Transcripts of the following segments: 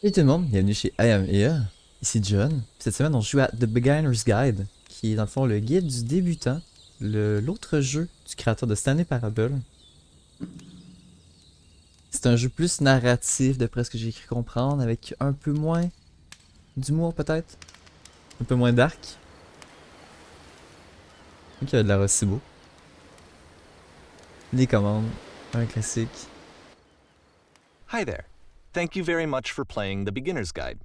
Salut tout le monde, bienvenue chez I Am Here. Ici John. Cette semaine, on joue à The Beginner's Guide, qui est dans le fond le guide du débutant, l'autre jeu du créateur de Stanley Parable. C'est un jeu plus narratif, d'après ce que j'ai cru comprendre, avec un peu moins d'humour peut-être, un peu moins dark. Donc il y a de la beau. Les commandes, un classique. Hi there. Thank you very much for playing the Beginner's Guide.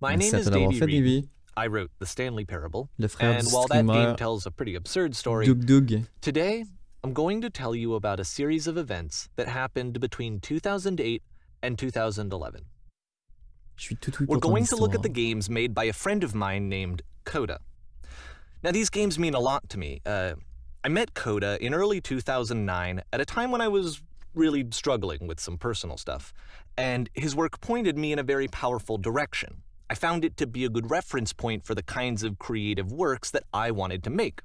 My Merci name is Davey Reed. Davey. I wrote the Stanley Parable. And while that game tells a pretty absurd story, Doug Doug. today I'm going to tell you about a series of events that happened between 2008 and 2011. Je suis tout oui We're going to look at the games made by a friend of mine named Coda. Now, these games mean a lot to me. Uh, I met Coda in early 2009 at a time when I was really struggling with some personal stuff, and his work pointed me in a very powerful direction. I found it to be a good reference point for the kinds of creative works that I wanted to make.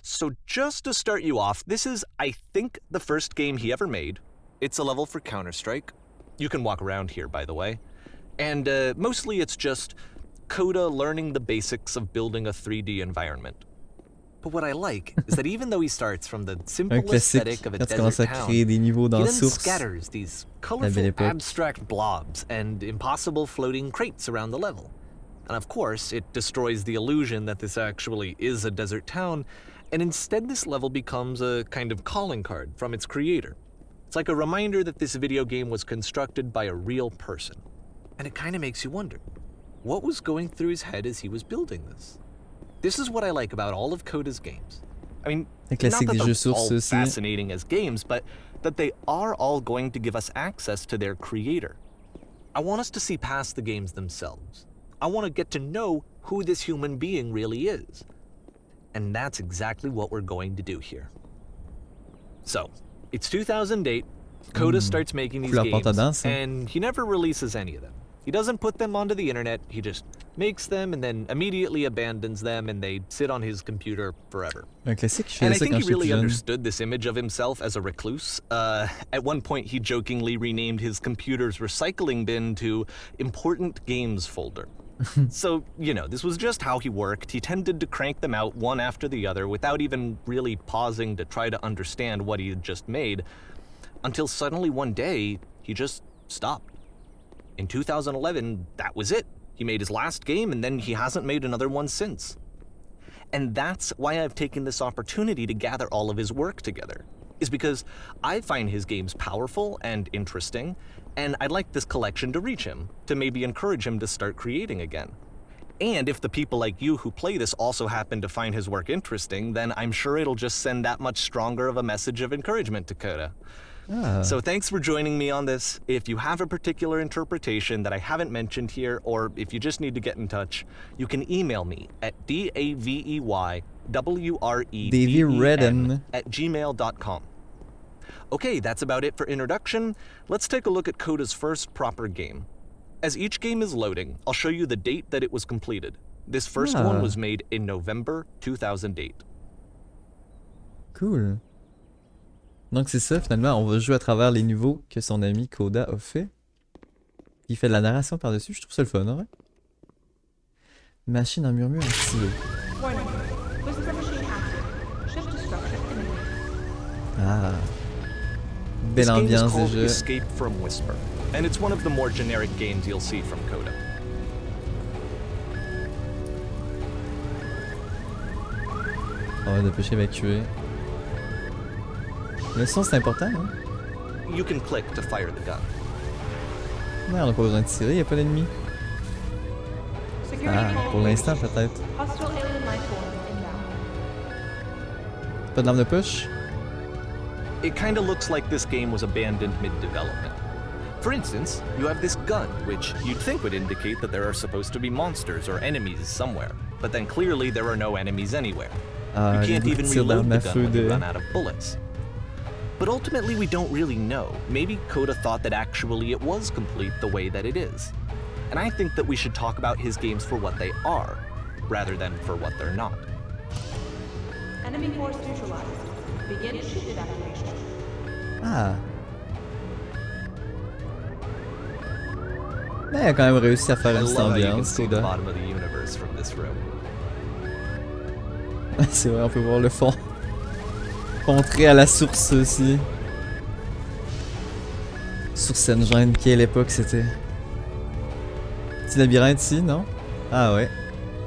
So, just to start you off, this is, I think, the first game he ever made. It's a level for Counter Strike. You can walk around here, by the way. And uh, mostly it's just Coda learning the basics of building a 3D environment. But what I like is that even though he starts from the simple aesthetic of a desert town, créer des niveaux he then Source. scatters these colorful abstract blobs and impossible floating crates around the level. And of course, it destroys the illusion that this actually is a desert town, and instead this level becomes a kind of calling card from its creator. It's like a reminder that this video game was constructed by a real person. And it kind of makes you wonder, what was going through his head as he was building this? This is what I like about all of Coda's games. I mean, not that they're all fascinating as games, but that they are all going to give us access to their creator. I want us to see past the games themselves. I want to get to know who this human being really is. And that's exactly what we're going to do here. So, it's 2008. Coda starts making these games, and he never releases any of them. He doesn't put them onto the internet. He just makes them and then immediately abandons them, and they sit on his computer forever. Un classique, je And I think he really understood this image of himself as a recluse. Uh, at one point, he jokingly renamed his computer's recycling bin to Important Games Folder. so, you know, this was just how he worked. He tended to crank them out one after the other without even really pausing to try to understand what he had just made, until suddenly one day, he just stopped. In 2011, that was it. He made his last game and then he hasn't made another one since. And that's why I've taken this opportunity to gather all of his work together, is because I find his games powerful and interesting, and I'd like this collection to reach him, to maybe encourage him to start creating again. And if the people like you who play this also happen to find his work interesting, then I'm sure it'll just send that much stronger of a message of encouragement to Coda. Ah, So thanks for joining me on this. If you have a particular interpretation that I haven't mentioned here, or if you just need to get in touch, you can email me at d-a-v-e-y w-r-e Davey Redden. at gmail.com. Okay, that's about it for introduction. Let's take a look at Coda's first proper game. As each game is loading, I'll show you the date that it was completed. This first Ah. one was made in November 2008. cool. Donc c'est ça, finalement, on va jouer à travers les niveaux que son ami Koda a fait. Il fait de la narration par-dessus, je trouve ça le fun, hein, ouais. Machine en murmure activée. Ah. Belle ambiance called déjà. Escape from Whisper, and it's one of the more generic games you'll see from Coda. On va dépêcher d'évacuer. Le son c'est important, hein. You can click to fire the gun. Ouais, on n'a pas besoin de tirer, y a pas d'ennemis. Security Ah, pour l'instant peut-être. Pas de l'arme de push? It kinda looks like this game was abandoned mid-development. For instance, you have this gun, which you'd think would indicate that there are supposed to be monsters or enemies somewhere, but then clearly there are no enemies anywhere. Ah, You can't even reload the gun when you de... run out of bullets. But ultimately, we don't really know. Maybe Coda thought that actually it was complete the way that it is. And I think that we should talk about his games for what they are, rather than for what they're not. Enemy force neutralized. Begin shift evacuation. Ah. Mais il a quand même réussi à faire une petite love how you can ambiance, see the bottom of the universe from this room. C'est vrai, on peut voir le fond. Contré à la source aussi. Source Engine, quelle époque c'était? Petit labyrinthe ici, non? Ah ouais.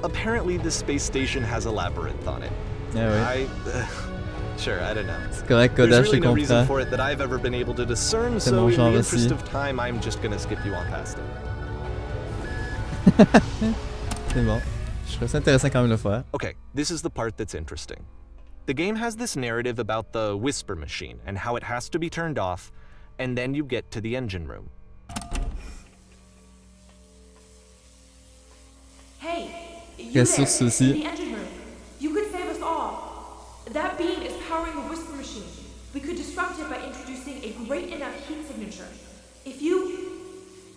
Apparently, this space station has a labyrinth on it. Ah ouais. I. sure, I don't know. C'est correct, Koda, There's je te really no reason comprends. for it that I've ever been able to discern, C'est so mon in genre the interest aussi. of time, I'm just gonna skip you on past it. C'est bon. Je trouve ça intéressant quand même de le faire. Okay, this is the part that's interesting. The game has this narrative about the whisper machine and how it has to be turned off, and then you get to the engine room. Hey, you Yes, there, yes, yes, in the engine room. You could save us all. That beam is powering the whisper machine. We could disrupt it by introducing a great enough heat signature. If you,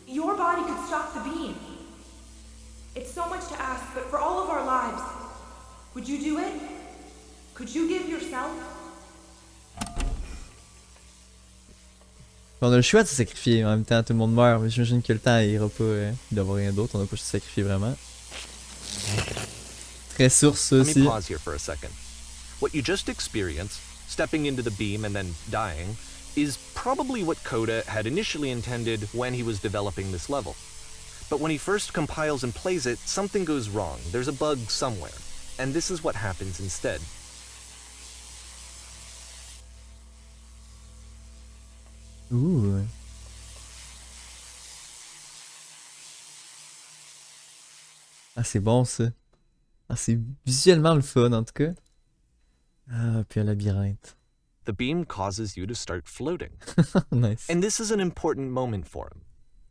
your body could stop the beam. It's so much to ask, but for all of our lives, would you do it? Could you give yourself? On a le choix de se sacrifier, en même temps tout le monde meurt, mais j'imagine que le temps ira pas euh, d'avoir rien d'autre, on n'a pas se sacrifier vraiment. Très source Let me aussi. pause here for a second. What you just experienced, stepping into the beam and then dying, is probably what Coda had initially intended when he was developing this level. But when he first compiles and plays it, something goes wrong. There's a bug somewhere. And this is what happens instead. Ouh. Ah c'est bon ça. Ah c'est visuellement le fun en tout cas. Ah puis un labyrinthe. The beam causes you to start floating. nice. And this is an important moment for him.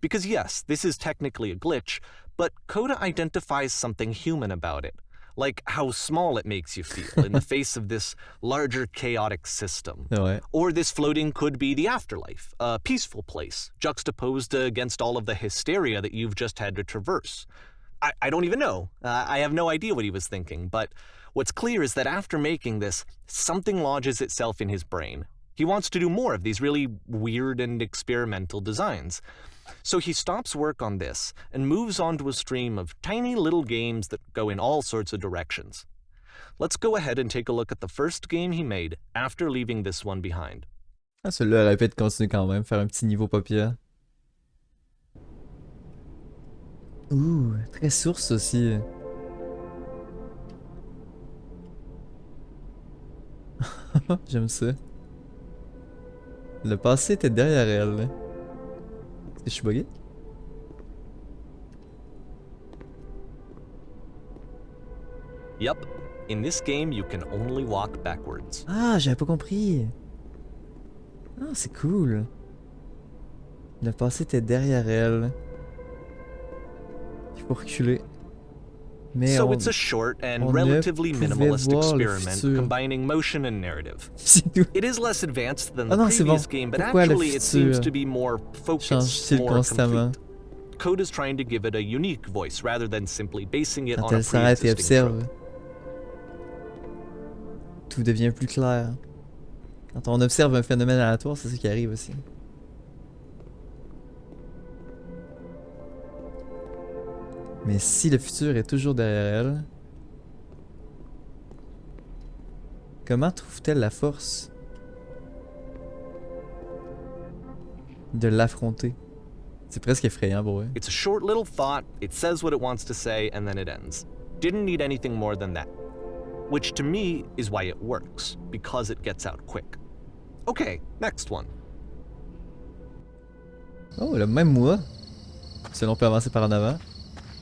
Because yes, this is technically a glitch, but Coda identifies something human about it. Like how small it makes you feel in the face of this larger chaotic system. C'est vrai. Or this floating could be the afterlife, a peaceful place, juxtaposed against all of the hysteria that you've just had to traverse. I, I don't even know. Uh, I have no idea what he was thinking, but what's clear is that after making this, something lodges itself in his brain. He wants to do more of these really weird and experimental designs. So he stops work on this and moves on to a stream of tiny little games that go in all sorts of directions. Let's go ahead and take a look at the first game he made after leaving this one behind. Ah celui-là aurait pu être continué quand même, faire un petit niveau pas pire. Ouh, très source aussi. J'aime ça. Le passé était derrière elle. Je suis bugué? Yup, in this game you can only walk backwards. Ah, j'avais pas compris. Ah, c'est cool. Le passé était derrière elle. Il faut reculer. Mais so on... it's a short and on ne pouvait voir le experiment futur. combining motion and narrative. c'est tout. It is less advanced than Ah the non, c'est previous bon. game, but Pourquoi le actually it seems futur to be more Change focused, style more constamment? complete. Code is trying to give it a unique voice rather than simply basing it Quand on a elle s'arrête et pre-existing observe, trope. tout devient plus clair. Quand on observe un phénomène aléatoire, c'est ce qui arrive aussi. Mais si le futur est toujours derrière elle, comment trouve-t-elle la force de l'affronter? C'est presque effrayant pour elle. It's a short little thought, it says what it wants to say, and then it ends. Didn't need anything more than that. Which to me is why it works, because it gets out quick. Okay, next one. Oh, le même moi. Peut avancer par en avant.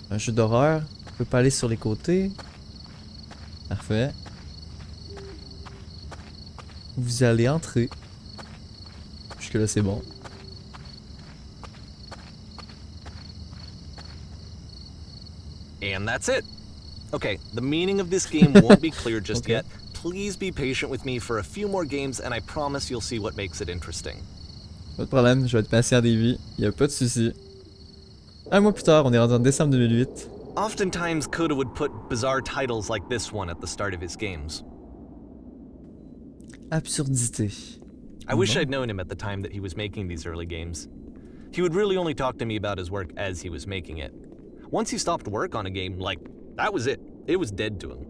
Un jeu d'horreur. On peut pas aller sur les côtés. Parfait. Vous allez entrer. Jusque là c'est bon. And that's it. Okay, the meaning of this game won't be clear just Okay. yet. Please be patient with me for a few more games, and I promise you'll see what makes it interesting. Pas de problème, je vais être patient des vies. Y a pas de souci. Un mois plus tard, on est rendu en décembre 2008. Oftentimes, Coda would put bizarre titles like this one at the start of his games. Absurdité. I wish. I'd known him at the time that he was making these early games. He would really only talk to me about his work as he was making it. Once he stopped work on a game, like, that was it. It was dead to him.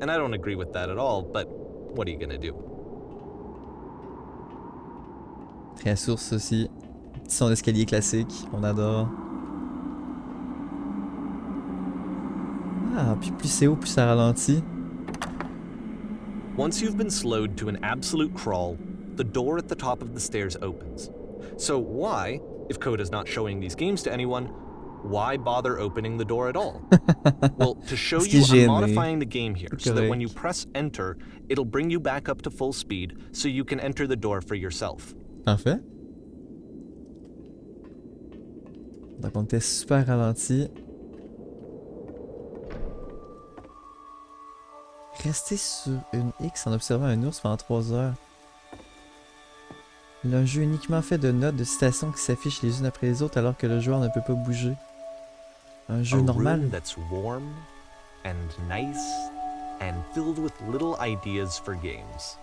And I don't agree with that at all, but what are you gonna do? Très source aussi. Petit son d'escalier classique, on adore. Ah, puis plus c'est haut, plus ça ralentit. Once you've been slowed to an absolute crawl, the door at the top of the stairs opens. So why, if Coda's not showing these games to anyone, why bother opening the door at all? well, to show you, I'm modifying the game here so that when you press enter, it'll bring you back up to full speed so you can enter the door for yourself. Parfait. Donc on était super ralenti. Rester sur une X en observant un ours pendant 3 heures. Un jeu uniquement fait de notes de citations qui s'affichent les unes après les autres alors que le joueur ne peut pas bouger. Un jeu normal. that's warm and nice and filled with little ideas for games.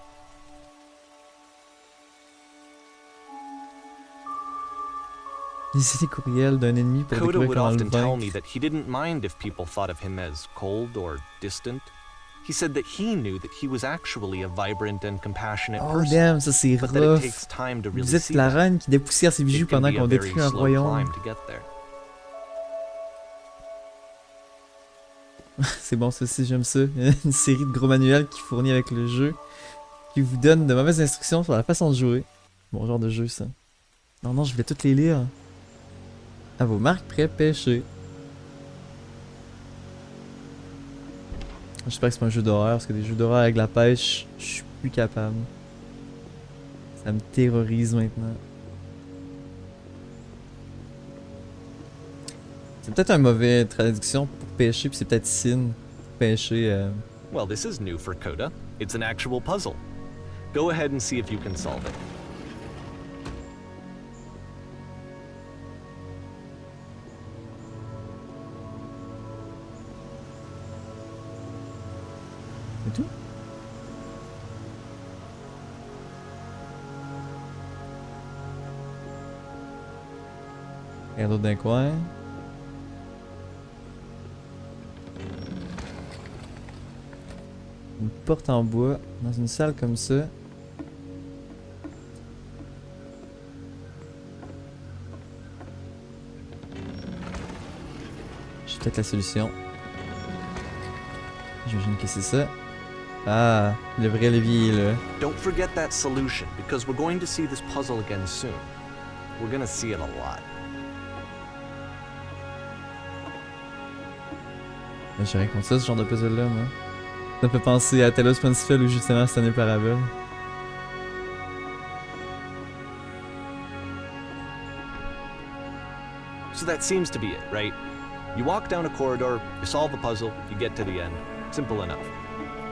Lisez les courriels d'un ennemi pour Coda découvrir would comment le often tell me that he didn't mind if people thought of him as cold or distant. He said that he knew that he was actually a vibrant and compassionate Oh person, damn, ça c'est rough. really Vous êtes la reine qui dépoussière ses bijoux pendant qu'on détruit un royaume. C'est bon, aussi, j'aime ça. Une série de gros manuels qui fournit avec le jeu, qui vous donne de mauvaises instructions sur la façon de jouer. Bon genre de jeu, ça. Non, non, je voulais toutes les lire. À vos marques, prêts, pêcher. J'espère que c'est pas un jeu d'horreur, parce que des jeux d'horreur avec la pêche, je suis plus capable. Ça me terrorise maintenant. C'est peut-être un mauvais traduction pour pêcher, puis c'est peut-être sin pour pêcher. euh, Well, this is new for Coda. It's an actual puzzle. Go ahead and see if you can solve it. C'est d'un coin. Une porte en bois dans une salle comme ça. J'ai peut-être la solution. J'imagine que c'est ça. Ah, le vrai levier là. Don't forget that solution, because we're going to see this puzzle again soon. We're gonna see it a lot. J'ai rien contre ça, ce genre de puzzle-là, moi. Ça me fait penser à Talos Principal ou justement Stanley Parable. So that seems to be it, right? You walk down a corridor, you solve a puzzle, you get to the end. Simple enough.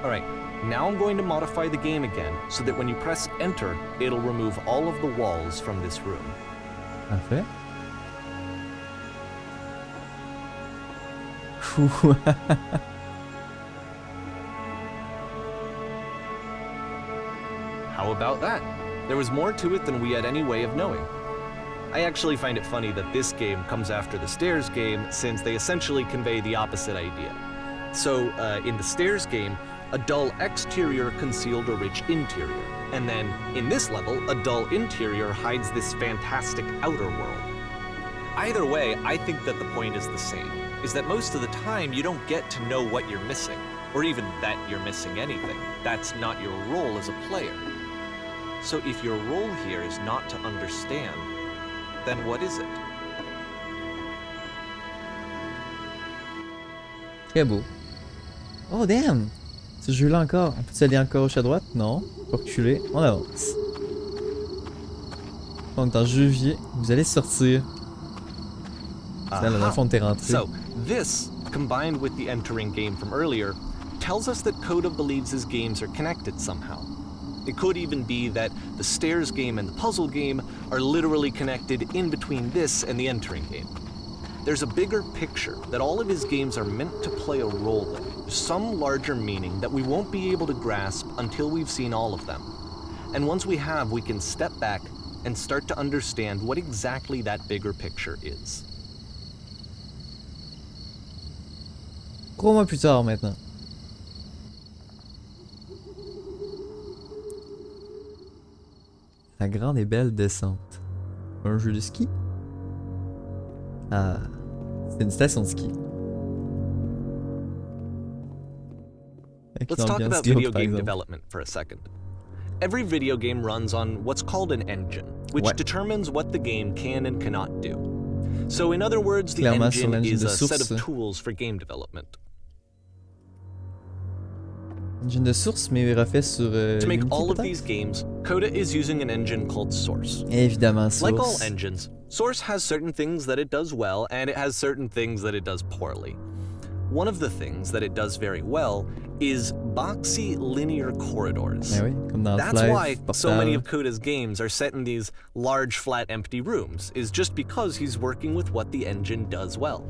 Alright, now I'm going to modify the game again so that when you press enter, it'll remove all of the walls from this room. Parfait. How about that? There was more to it than we had any way of knowing. I actually find it funny that this game comes after the Stairs game since they essentially convey the opposite idea. So, uh, in the Stairs game, a dull exterior concealed a rich interior. And then, in this level, a dull interior hides this fantastic outer world. Either way, I think that the point is the same, is that most of the time you don't get to know what you're missing, or even that you're missing anything. That's not your role as a player. So if your role here is not to understand, then what is it? Très beau. Oh damn! Ce jeu-là encore. On peut aller encore gauche à droite? Non. Reculer. On avance. On est en janvier. Vous allez sortir. C'est là, dans le fond, t'es rentré. So, this, combined with the entering game from earlier, tells us that Coda believes his games are connected somehow. It could even be that the stairs game and the puzzle game are literally connected in between this and the entering game. There's a bigger picture that all of his games are meant to play a role in, some larger meaning that we won't be able to grasp until we've seen all of them. And once we have, we can step back, and start to understand what exactly that bigger picture is. Mois plus tard maintenant. La grande et belle descente. Un jeu de ski? Ah, c'est une station de ski. Let's talk about video game exemple. development for a second. Every video game runs on what's called an engine, which Ouais. determines what the game can and cannot do. So, in other words, the Clairement, engine is a set of tools for game development. Engine de source, mais refait sur euh, To make Unity, all of these games, Coda is using an engine called Source. Évidemment, source. Like all engines, Source has certain things that it does well, and it has certain things that it does poorly. One of the things that it does very well is boxy linear corridors. Oui, That's why so many of Coda's games are set in these large, flat, empty rooms, is just because he's working with what the engine does well.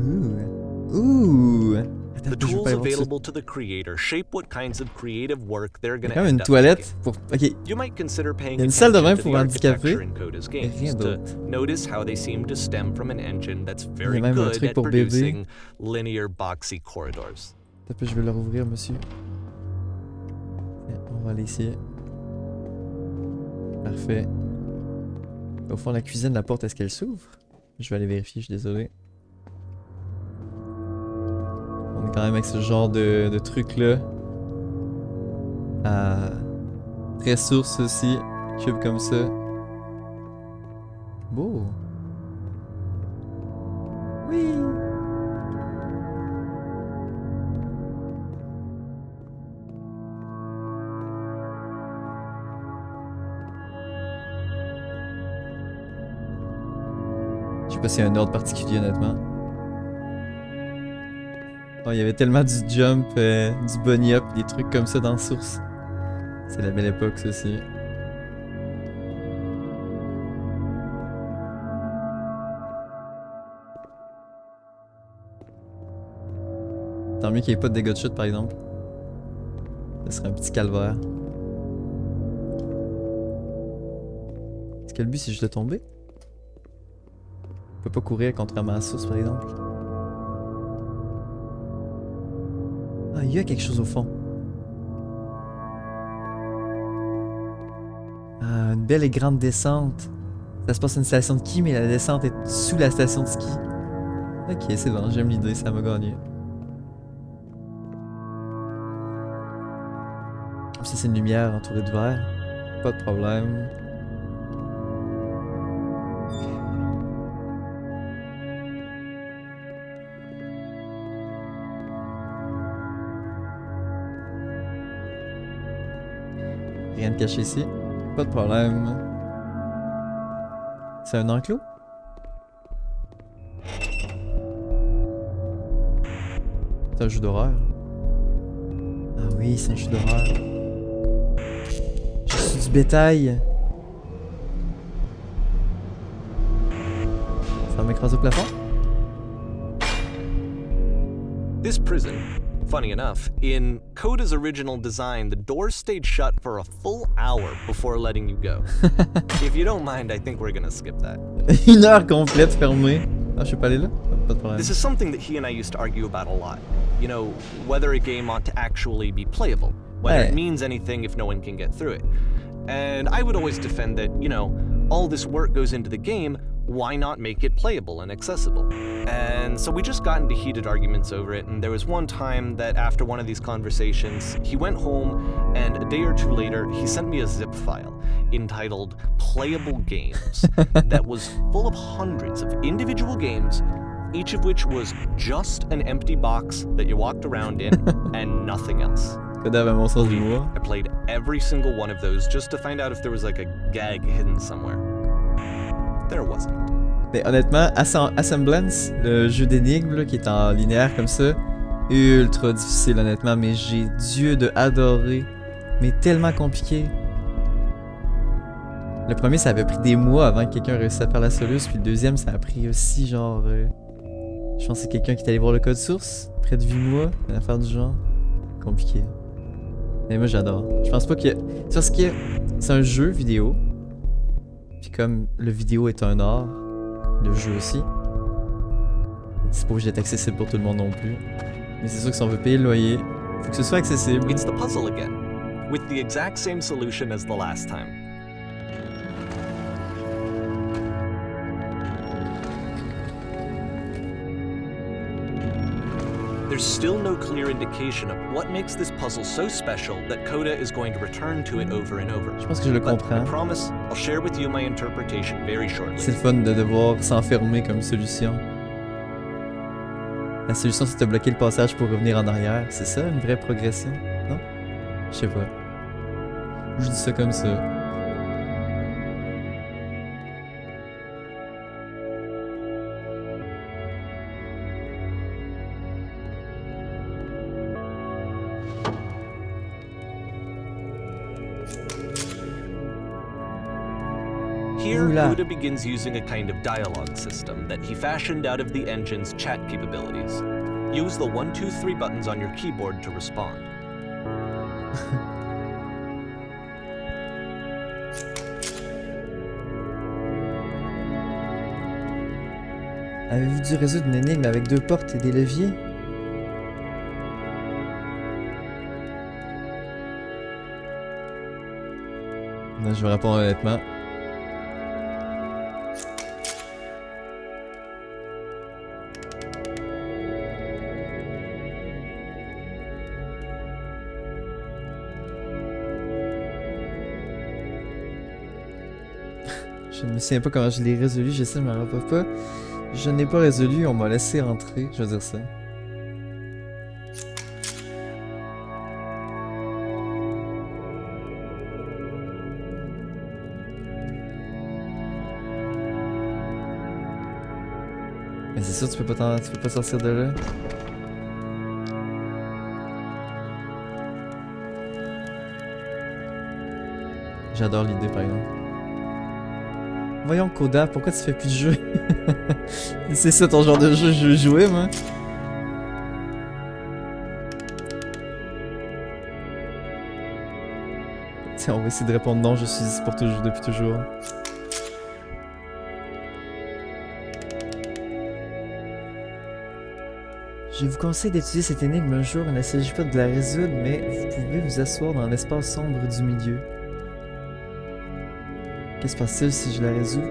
Ouh. Ouh. Attends, The tools available to the creator shape what kinds of creative work they're Il y going a to quand même end une toilette pour... Ok, You might consider paying Il y a une salle de bain pour handicapés, rien d'autre. notice how they seem to stem from an engine that's very good at producing linear, boxy corridors. Attends je vais le rouvrir, monsieur. On va aller ici. Parfait. Au fond de la cuisine, la porte, est-ce qu'elle s'ouvre? Je vais aller vérifier, je suis désolé. On est quand même avec ce genre de, de truc-là. Ah, très source aussi. Cube comme ça. Beau. Oui. Je sais pas s'il y un ordre particulier honnêtement. Il y avait tellement du jump, euh, du bunny up, des trucs comme ça dans Source. C'est la belle époque, aussi. Tant mieux qu'il n'y ait pas de dégâts de chute, par exemple. Ce serait un petit calvaire. Est-ce que le but, c'est juste de tomber? On peut pas courir contrairement à source, par exemple. Ah, il y a quelque chose au fond. Ah, une belle et grande descente. Ça se passe à une station de ski, mais la descente est sous la station de ski. Ok, c'est bon, j'aime l'idée, ça m'a gagné. Ça, c'est une lumière entourée de verre. Pas de problème. De caché ici. Pas de problème. C'est un enclos? C'est un jeu d'horreur. Ah oui, c'est un jeu d'horreur. Je suis du bétail. Ça m'écrase au plafond? This prison, funny enough, in Coda's original design, the doors stayed shut for a full hour before letting you go. if you don't mind, I think we're gonna skip that. Une heure complète fermée. Ah, je suis pas allé là? Pas de problème. This is something that he and I used to argue about a lot. You know, whether a game ought to actually be playable, whether Hey. it means anything if no one can get through it. And I would always defend that, you know, all this work goes into the game, why not make it playable and accessible? And so we just got into heated arguments over it, and there was one time that after one of these conversations, he went home, and a day or two later, he sent me a zip file entitled Playable Games that was full of hundreds of individual games, each of which was just an empty box that you walked around in and nothing else. Coda avait mon sens Believe me, d'humour. I played every single one of those just to find out if there was like a gag hidden somewhere. Mais honnêtement, Assem- Assemblance, le jeu d'énigmes qui est en linéaire comme ça, ultra difficile honnêtement, mais j'ai Dieu de adorer. Mais tellement compliqué. Le premier, ça avait pris des mois avant que quelqu'un réussisse à faire la soluce, puis le deuxième, ça a pris aussi genre. euh, je pense que c'est quelqu'un qui est allé voir le code source, près de 8 mois, une affaire du genre. Compliqué. Mais moi j'adore. Je pense pas que. Parce que c'est un jeu vidéo. Puis comme le vidéo est un art, le jeu aussi. C'est pas obligé d'être accessible pour tout le monde non plus. Mais c'est sûr que si on veut payer le loyer, faut que ce soit accessible. Puzzle solution. There's still no clear indication of what makes this puzzle so special that Coda is going to return to it over and over. Je pense que je le But I comprends. promise I'll share with you my interpretation very shortly. C'est le fun de devoir s'enfermer comme solution. La solution c'est de bloquer le passage pour revenir en arrière. C'est ça une vraie progression? Non? Je sais pas. Je dis ça comme ça. Buddha begins using a kind of dialogue system that he fashioned out of the engine's chat capabilities. Use the 1, 2, 3 buttons on your keyboard to respond. Avez-vous dû résoudre une énigme avec deux portes et des leviers? Non, je vais répondre honnêtement. Me souviens pas comment je l'ai résolu, je sais, je me rappelle pas. Je n'ai pas résolu, on m'a laissé rentrer, je veux dire ça. Mais c'est sûr, tu peux pas tu peux pas sortir de là. J'adore l'idée par exemple. Voyons Koda, pourquoi tu fais plus de jeu C'est ça ton genre de jeu je veux jouer moi Tiens, on va essayer de répondre non, je suis ici pour toujours, depuis toujours. Je vous conseille d'étudier cette énigme un jour, il ne s'agit pas de la résoudre, mais vous pouvez vous asseoir dans l'espace sombre du milieu. Qu'est-ce qui se passe-t-il si je la résous?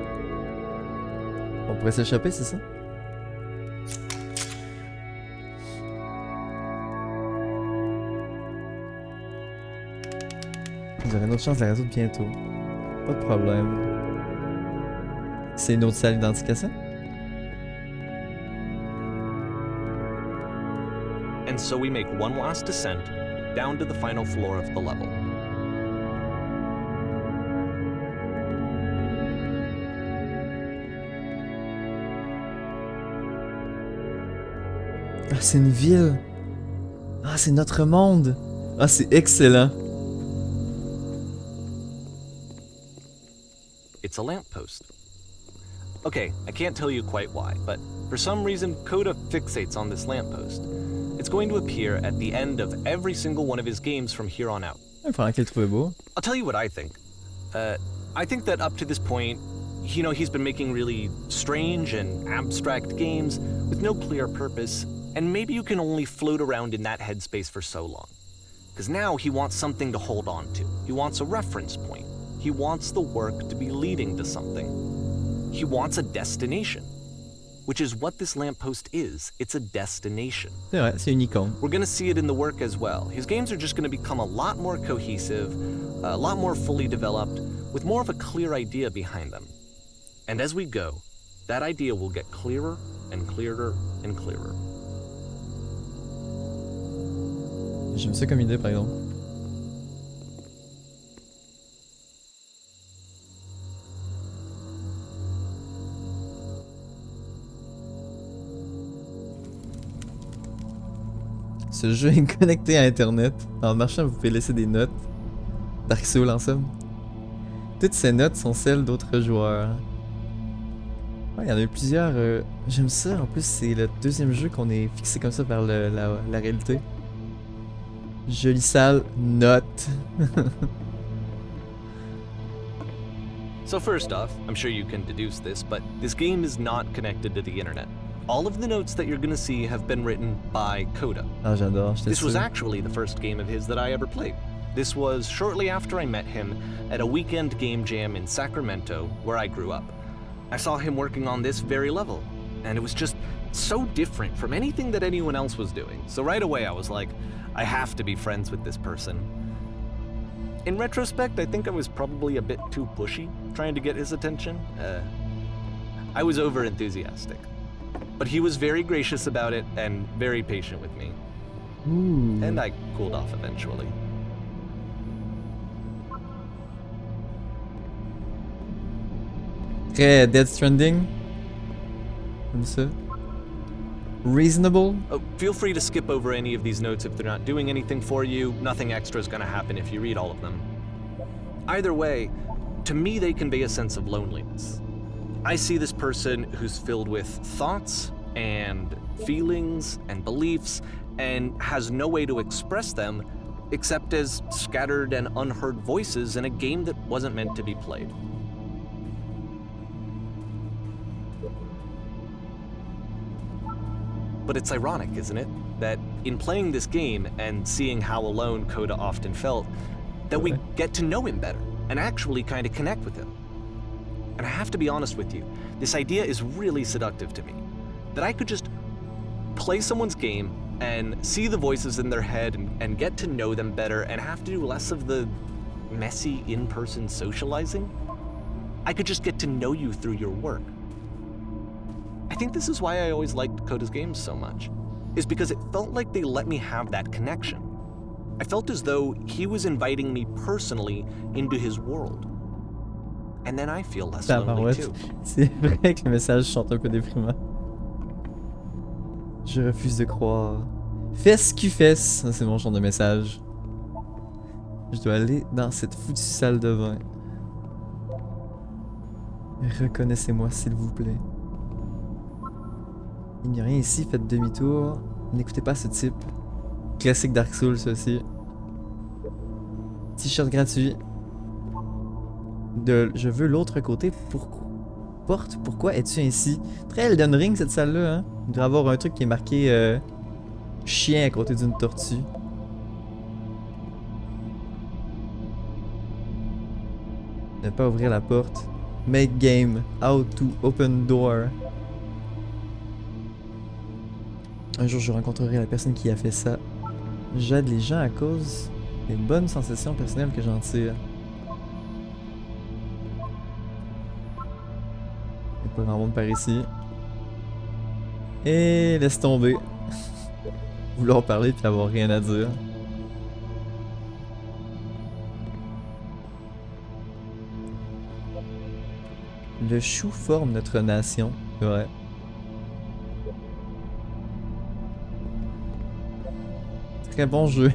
On pourrait s'échapper, c'est ça? Vous aurez une autre chance de la résoudre bientôt. Pas de problème. C'est une autre salle ça And so we make one last descent down to the final floor of the level. Ah, c'est une ville. Ah, c'est notre monde. Ah, c'est excellent. It's a lamppost. Okay, I can't tell you quite why, but for some reason, Coda fixates on this lamppost. It's going to appear at the end of every single one of his games from here on out. I'll tell you what I think. Uh, I think that up to this point, you know, he's been making really strange and abstract games with no clear purpose, and maybe you can only float around in that headspace for so long. Because now he wants something to hold on to. He wants a reference point. He wants the work to be leading to something. He wants a destination, which is what this lamppost is. It's a destination. C'est vrai, c'est une icône. We're going to see it in the work as well. His games are just going to become a lot more cohesive, a lot more fully developed, with more of a clear idea behind them. And as we go, that idea will get clearer and clearer and clearer. J'aime ça comme idée, par exemple. Ce jeu est connecté à Internet. En marchant, vous pouvez laisser des notes. Dark Souls, en somme. Toutes ces notes sont celles d'autres joueurs. Il y en a eu plusieurs. euh, J'aime ça. En plus, c'est le deuxième jeu qu'on est fixé comme ça par la réalité. Jolie salle, note. So first off, I'm sure you can deduce this, but this game is not connected to the internet. All of the notes that you're gonna see have been written by Coda. Ah, j'adore, This was actually the first game of his that I ever played. This was shortly after I met him at a weekend game jam in Sacramento, where I grew up. I saw him working on this very level, and it was just so different from anything that anyone else was doing. So right away I was like, I have to be friends with this person. In retrospect, I think I was probably a bit too pushy trying to get his attention. Uh, I was over enthusiastic. But he was very gracious about it and very patient with me. Ouh. And I cooled off eventually. Très Dead Stranding. Reasonable. Oh, feel free to skip over any of these notes if they're not doing anything for you. Nothing extra is going to happen if you read all of them. Either way, to me, they convey a sense of loneliness. I see this person who's filled with thoughts and feelings and beliefs and has no way to express them except as scattered and unheard voices in a game that wasn't meant to be played. But it's ironic, isn't it? That in playing this game and seeing how alone Coda often felt, that we get to know him better and actually kind of connect with him. And I have to be honest with you, this idea is really seductive to me. That I could just play someone's game and see the voices in their head and, and get to know them better and have to do less of the messy in person socializing. I could just get to know you through your work. I think this is why I always liked Coda's games so much, is because it felt like they let me have that connection. I felt as though he was inviting me personally into his world. And then I feel less lonely too. C'est vrai que le message chante un peu déprimant. Je refuse de croire. Fesse qui fesse. C'est mon genre de message. Je dois aller dans cette foutue salle de vin. Reconnaissez-moi, s'il vous plaît. Il n'y a rien ici, faites demi-tour. N'écoutez pas ce type. Classique Dark Souls, aussi. T-shirt gratuit. De je veux l'autre côté. Pourquoi Porte, pourquoi es-tu ainsi? Très Elden Ring cette salle-là, hein? Il y avoir un truc qui est marqué euh, chien à côté d'une tortue. Ne pas ouvrir la porte. Make game. How to open door. Un jour, je rencontrerai la personne qui a fait ça. J'aide les gens à cause des bonnes sensations personnelles que j'en tire. Il n'y a pas grand monde par ici. Et laisse tomber. Vouloir parler puis avoir rien à dire. Le chou forme notre nation. Ouais. Très bon jeu.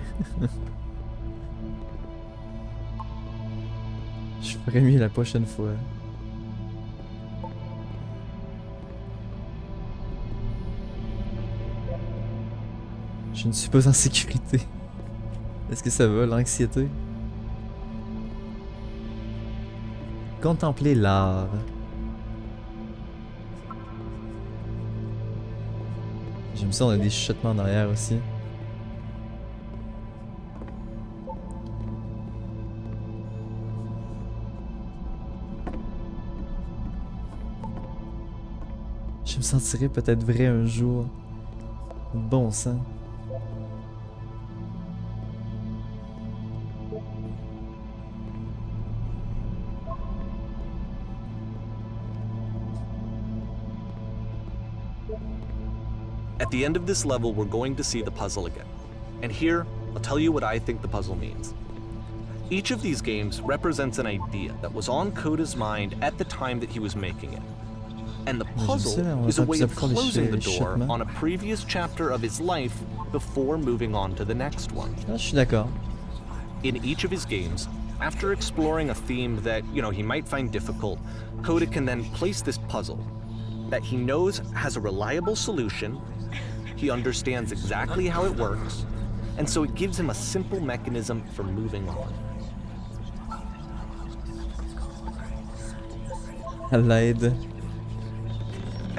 Je ferai mieux la prochaine fois. Je ne suis pas en sécurité. Est-ce que ça va, l'anxiété? Contempler l'art. J'aime ça, on a des chuchotements derrière aussi. Sentirai peut-être vrai un jour. Bon sang. At the end of this level, we're going to see the puzzle again. And here, I'll tell you what I think the puzzle means. Each of these games represents an idea that was on Coda's mind at the time that he was making it. And the puzzle is a way of closing the door on a previous chapter of his life before moving on to the next one. Ah, je suis d'accord. In each of his games, after exploring a theme that, you know, he might find difficult, Coda can then place this puzzle that he knows has a reliable solution, he understands exactly how it works, and so it gives him a simple mechanism for moving on. L'aide.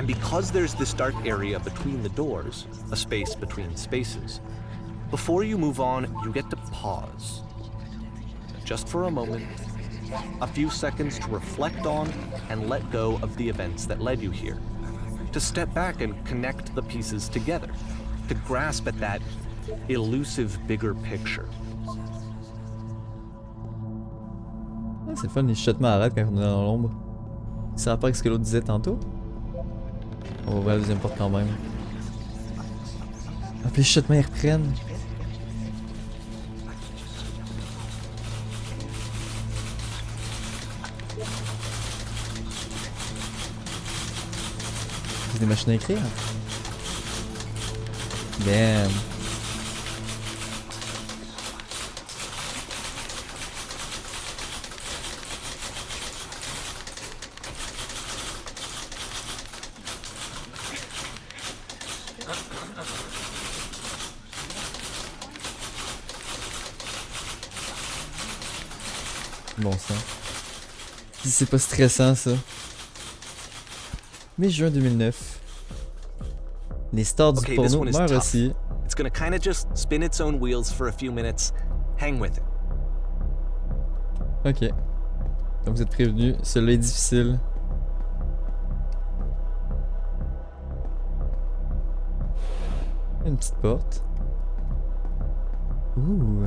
And because there's this dark area between the doors, a space between spaces, before you move on, you get to pause. Just for a moment, a few seconds to reflect on and let go of the events that led you here. To step back and connect the pieces together. To grasp at that elusive bigger picture. C'est fun, les chuchotements arrêtent quand on est dans l'ombre. Ça rapport avec ce que l'autre disait tantôt. On va ouvrir la deuxième porte quand même. Ah, les chuchotements ils reprennent. C'est des machines à écrire. Damn. Bon c'est pas stressant ça. Mai juin 2009. Les stars du porno meurent aussi. It's gonna kinda just spin its own wheels for a few minutes. Hang with it. Ok. Donc vous êtes prévenus, celui-là est difficile. Une petite porte. Ouh.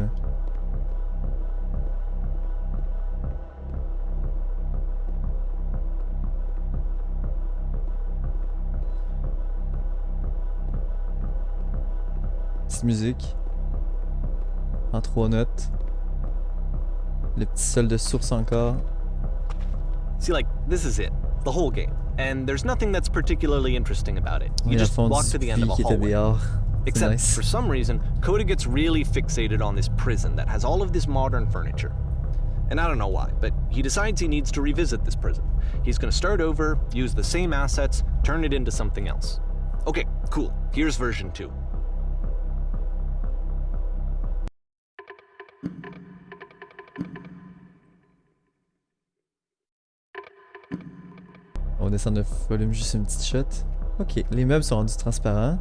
Musique. En trois notes. Le petit sol de source encore. See, like, this is it. The whole game. And there's nothing that's particularly interesting about it. You just walk to the end of a puits qui était hallway. Except, nice. for some reason, Coda gets really fixated on this prison that has all of this modern furniture. And I don't know why, but he decides he needs to revisit this prison. He's gonna start over, use the same assets, turn it into something else. Okay, cool. Here's version 2. Descendre le volume juste une petite shot. Ok, les meubles sont rendus transparents.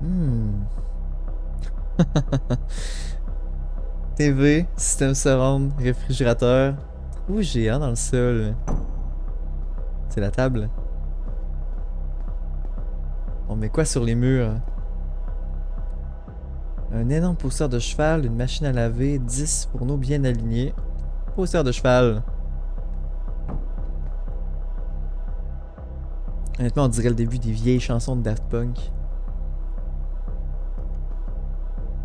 Hmm. TV, système surround, réfrigérateur. Trou géant dans le sol? C'est la table. On met quoi sur les murs? Un énorme pousseur de cheval, une machine à laver, 10 fourneaux bien alignés. Poster de cheval. Honnêtement, on dirait le début des vieilles chansons de Daft Punk.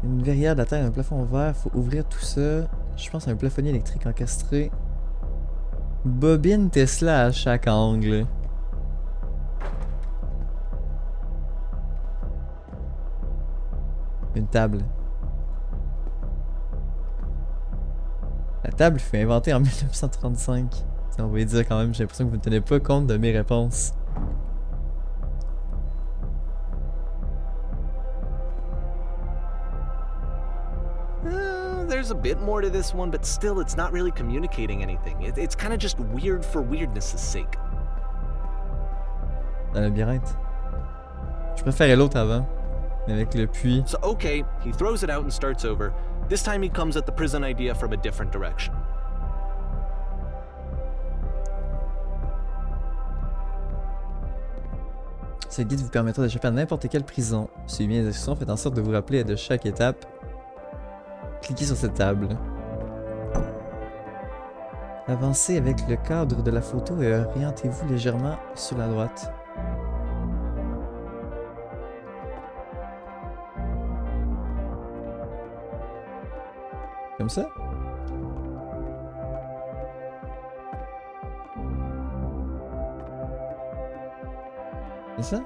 Une verrière terre, un plafond vert, faut ouvrir tout ça. Je pense à un plafonnier électrique encastré. Bobine Tesla à chaque angle. Une table. La table fut inventée en 1935. Ça, on va dire quand même, j'ai l'impression que vous ne tenez pas compte de mes réponses. Uh, there's a bit more to this one, but still, it's not really communicating anything. It, it's kind of just weird for weirdness' sake. Un labyrinthe. Je préférais l'autre avant. Avec le puits. So, okay, he throws it out and starts over. This time he comes at the prison idea from a different direction. Ce guide vous permettra d'échapper à n'importe quelle prison. Suivez bien les instructions, faites en sorte de vous rappeler de chaque étape. Cliquez sur cette table. Avancez avec le cadre de la photo et orientez-vous légèrement sur la droite. Comme ça? C'est ça?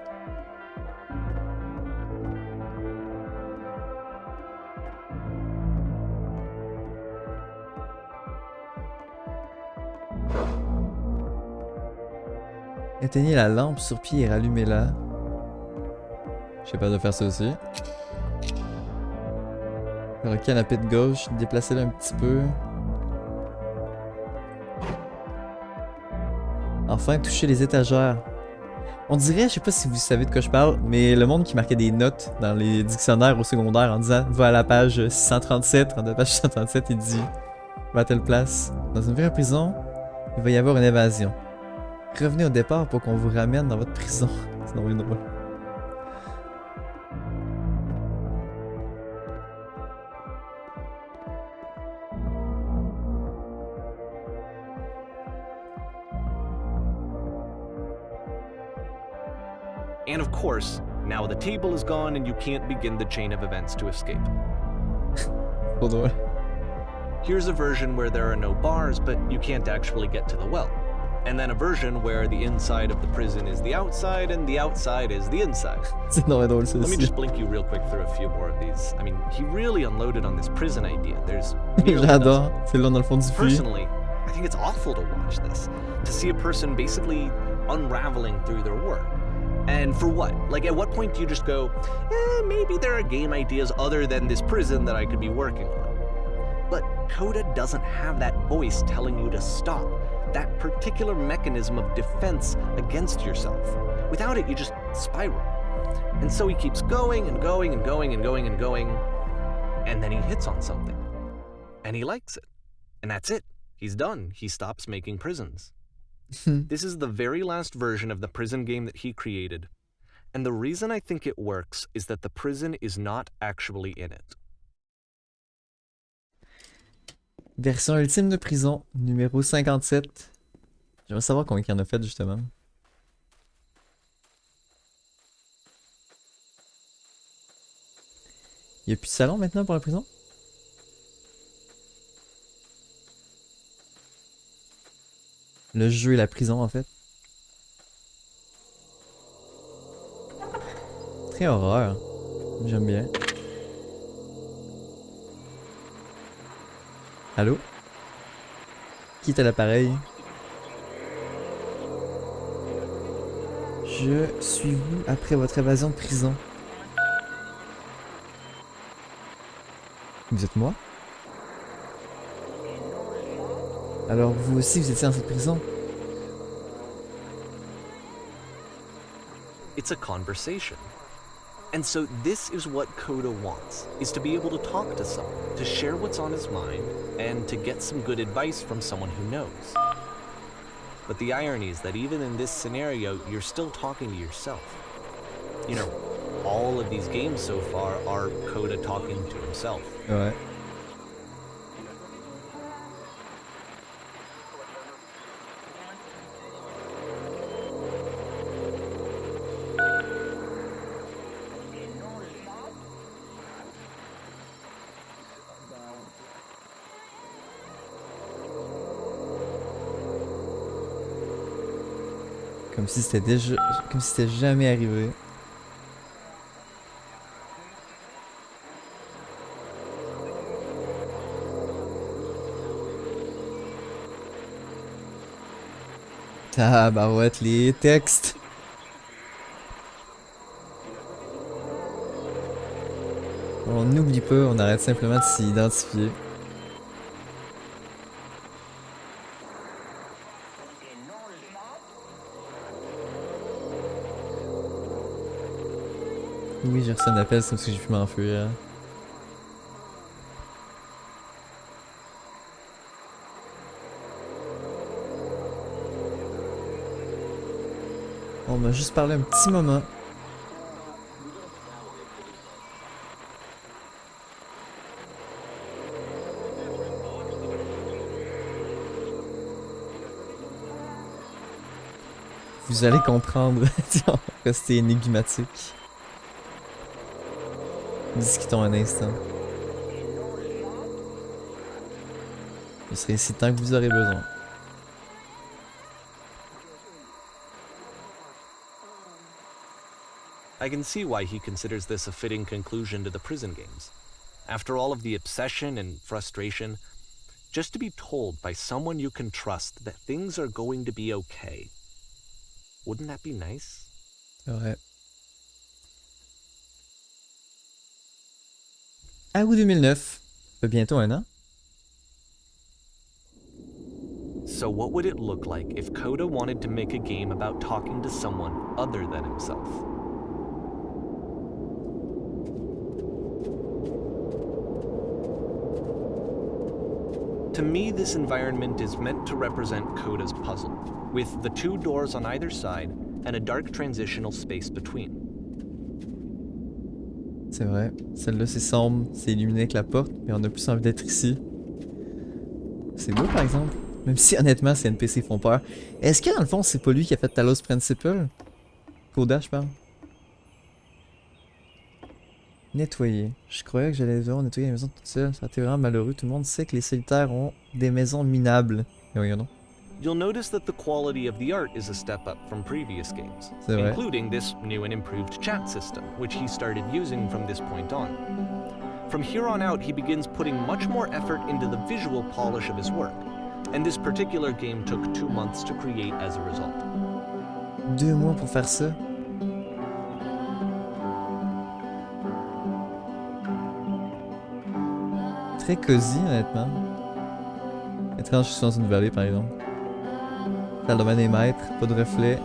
Éteignez la lampe sur pied et rallumez-la. suis capable de faire ça aussi. Le canapé de gauche, déplacer le un petit peu. Enfin, toucher les étagères. On dirait, je sais pas si vous savez de quoi je parle, mais le monde qui marquait des notes dans les dictionnaires au secondaire en disant va à la page 637, dans la page 637, il dit va à telle place. Dans une vraie prison, il va y avoir une évasion. Revenez au départ pour qu'on vous ramène dans votre prison. C'est drôle, And of course, now the table is gone and you can't begin the chain of events to escape. Trop drôle. Here's a version where there are no bars, but you can't actually get to the well. And then a version where the inside of the prison is the outside and the outside is the inside. C'est drôle, drôle ça Let me just blink you real quick through a few more of these. I mean, he really unloaded on this prison idea. There's nearly a dozen. J'adore. C'est là dans le fond. Personally, I think it's awful to watch this, to see a person basically unraveling through their work. And for what? Like, at what point do you just go, eh, maybe there are game ideas other than this prison that I could be working on? But Coda doesn't have that voice telling you to stop, that particular mechanism of defense against yourself. Without it, you just spiral. And so he keeps going and going and going and going and going, and then he hits on something. And he likes it. And that's it. He's done. He stops making prisons. This is the very last version of the prison game that he created. And the reason I think it works is that the prison is not actually in it. Version ultime de prison, numéro 57. J'aimerais savoir combien il y en a fait justement. Il n'y a plus de salon maintenant pour la prison? Le jeu et la prison en fait. Très horreur. J'aime bien. Allô? Qui est à l'appareil? Je suis vous après votre évasion de prison. Vous êtes moi? Alors vous aussi vous étiez dans cette prison? It's a conversation. And so this is what Coda wants, is to be able to talk to someone, to share what's on his mind, and to get some good advice from someone who knows. But the irony is that even in this scenario, you're still talking to yourself. You know, all of these games so far are Coda talking to himself. Ouais. Comme si c'était déjà. Comme si c'était jamais arrivé. Tabarouette, les textes. On n'oublie pas, on arrête simplement de s'y Oui, j'ai reçu un appel, c'est comme si j'ai pu m'enfuir. On m'a juste parlé un petit moment. Vous allez comprendre. Rester énigmatique. Discutons un instant. Je serai ici tant que vous aurez besoin. I can see why he considers this a fitting conclusion to the prison games. After all of the obsession and frustration, just to be told by someone you can trust that things are going to be okay. Wouldn't that be nice? Ouais. À août 2009. Bientôt un an. So, what would it look like if Coda wanted to make a game about talking to someone other than himself? To me, this environment is meant to represent Coda's puzzle, with the two doors on either side and a dark transitional space between. C'est vrai. Celle-là, c'est sombre, c'est illuminé avec la porte, mais on a plus envie d'être ici. C'est beau, par exemple. Même si, honnêtement, ces NPC font peur. Est-ce que, dans le fond, c'est pas lui qui a fait Talos Principle Coda, je parle. Nettoyer. Je croyais que j'allais devoir nettoyer la maison toute seule. Ça a été vraiment malheureux. Tout le monde sait que les solitaires ont des maisons minables. Mais voyons donc. You'll notice that the quality of the art is a step up from previous games, vrai. including this new and improved chat system, which he started using from this point on. From here on out, he begins putting much more effort into the visual polish of his work, and this particular game took two months to create as a result. Deux mois pour faire ça. Très cosy, honnêtement. Étrange, je suis dans une vallée, par exemple. Salle de bain des maîtres, pas de reflet.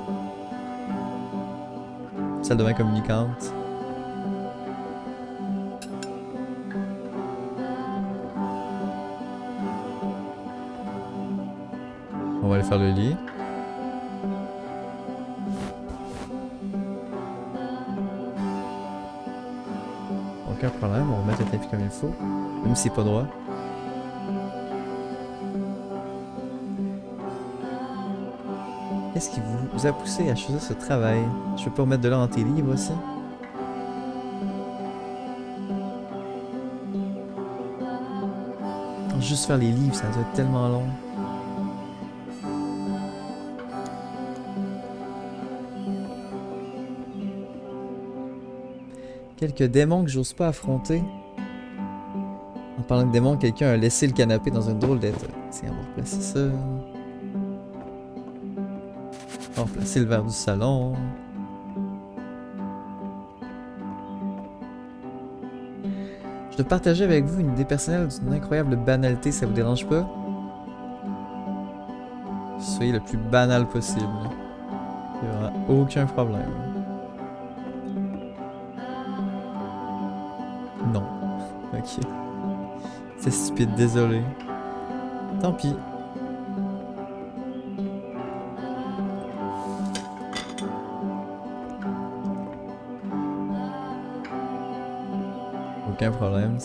Salle de bain communicante. On va aller faire le lit. Aucun problème, on va mettre le tapis comme il faut. Même si c'est pas droit. Qu'est-ce qui vous a poussé à choisir ce travail? Je peux pas remettre de l'or dans tes livres aussi Juste faire les livres, ça doit être tellement long. Quelques démons que j'ose pas affronter. En parlant de démons, quelqu'un a laissé le canapé dans un drôle d'état. Tiens, on va replacer ça. Replacer le verre du salon. Je dois partager avec vous une idée personnelle d'une incroyable banalité, ça vous dérange pas? Soyez le plus banal possible. Il n'y aura aucun problème. Non. Ok. C'est stupide, désolé. Tant pis.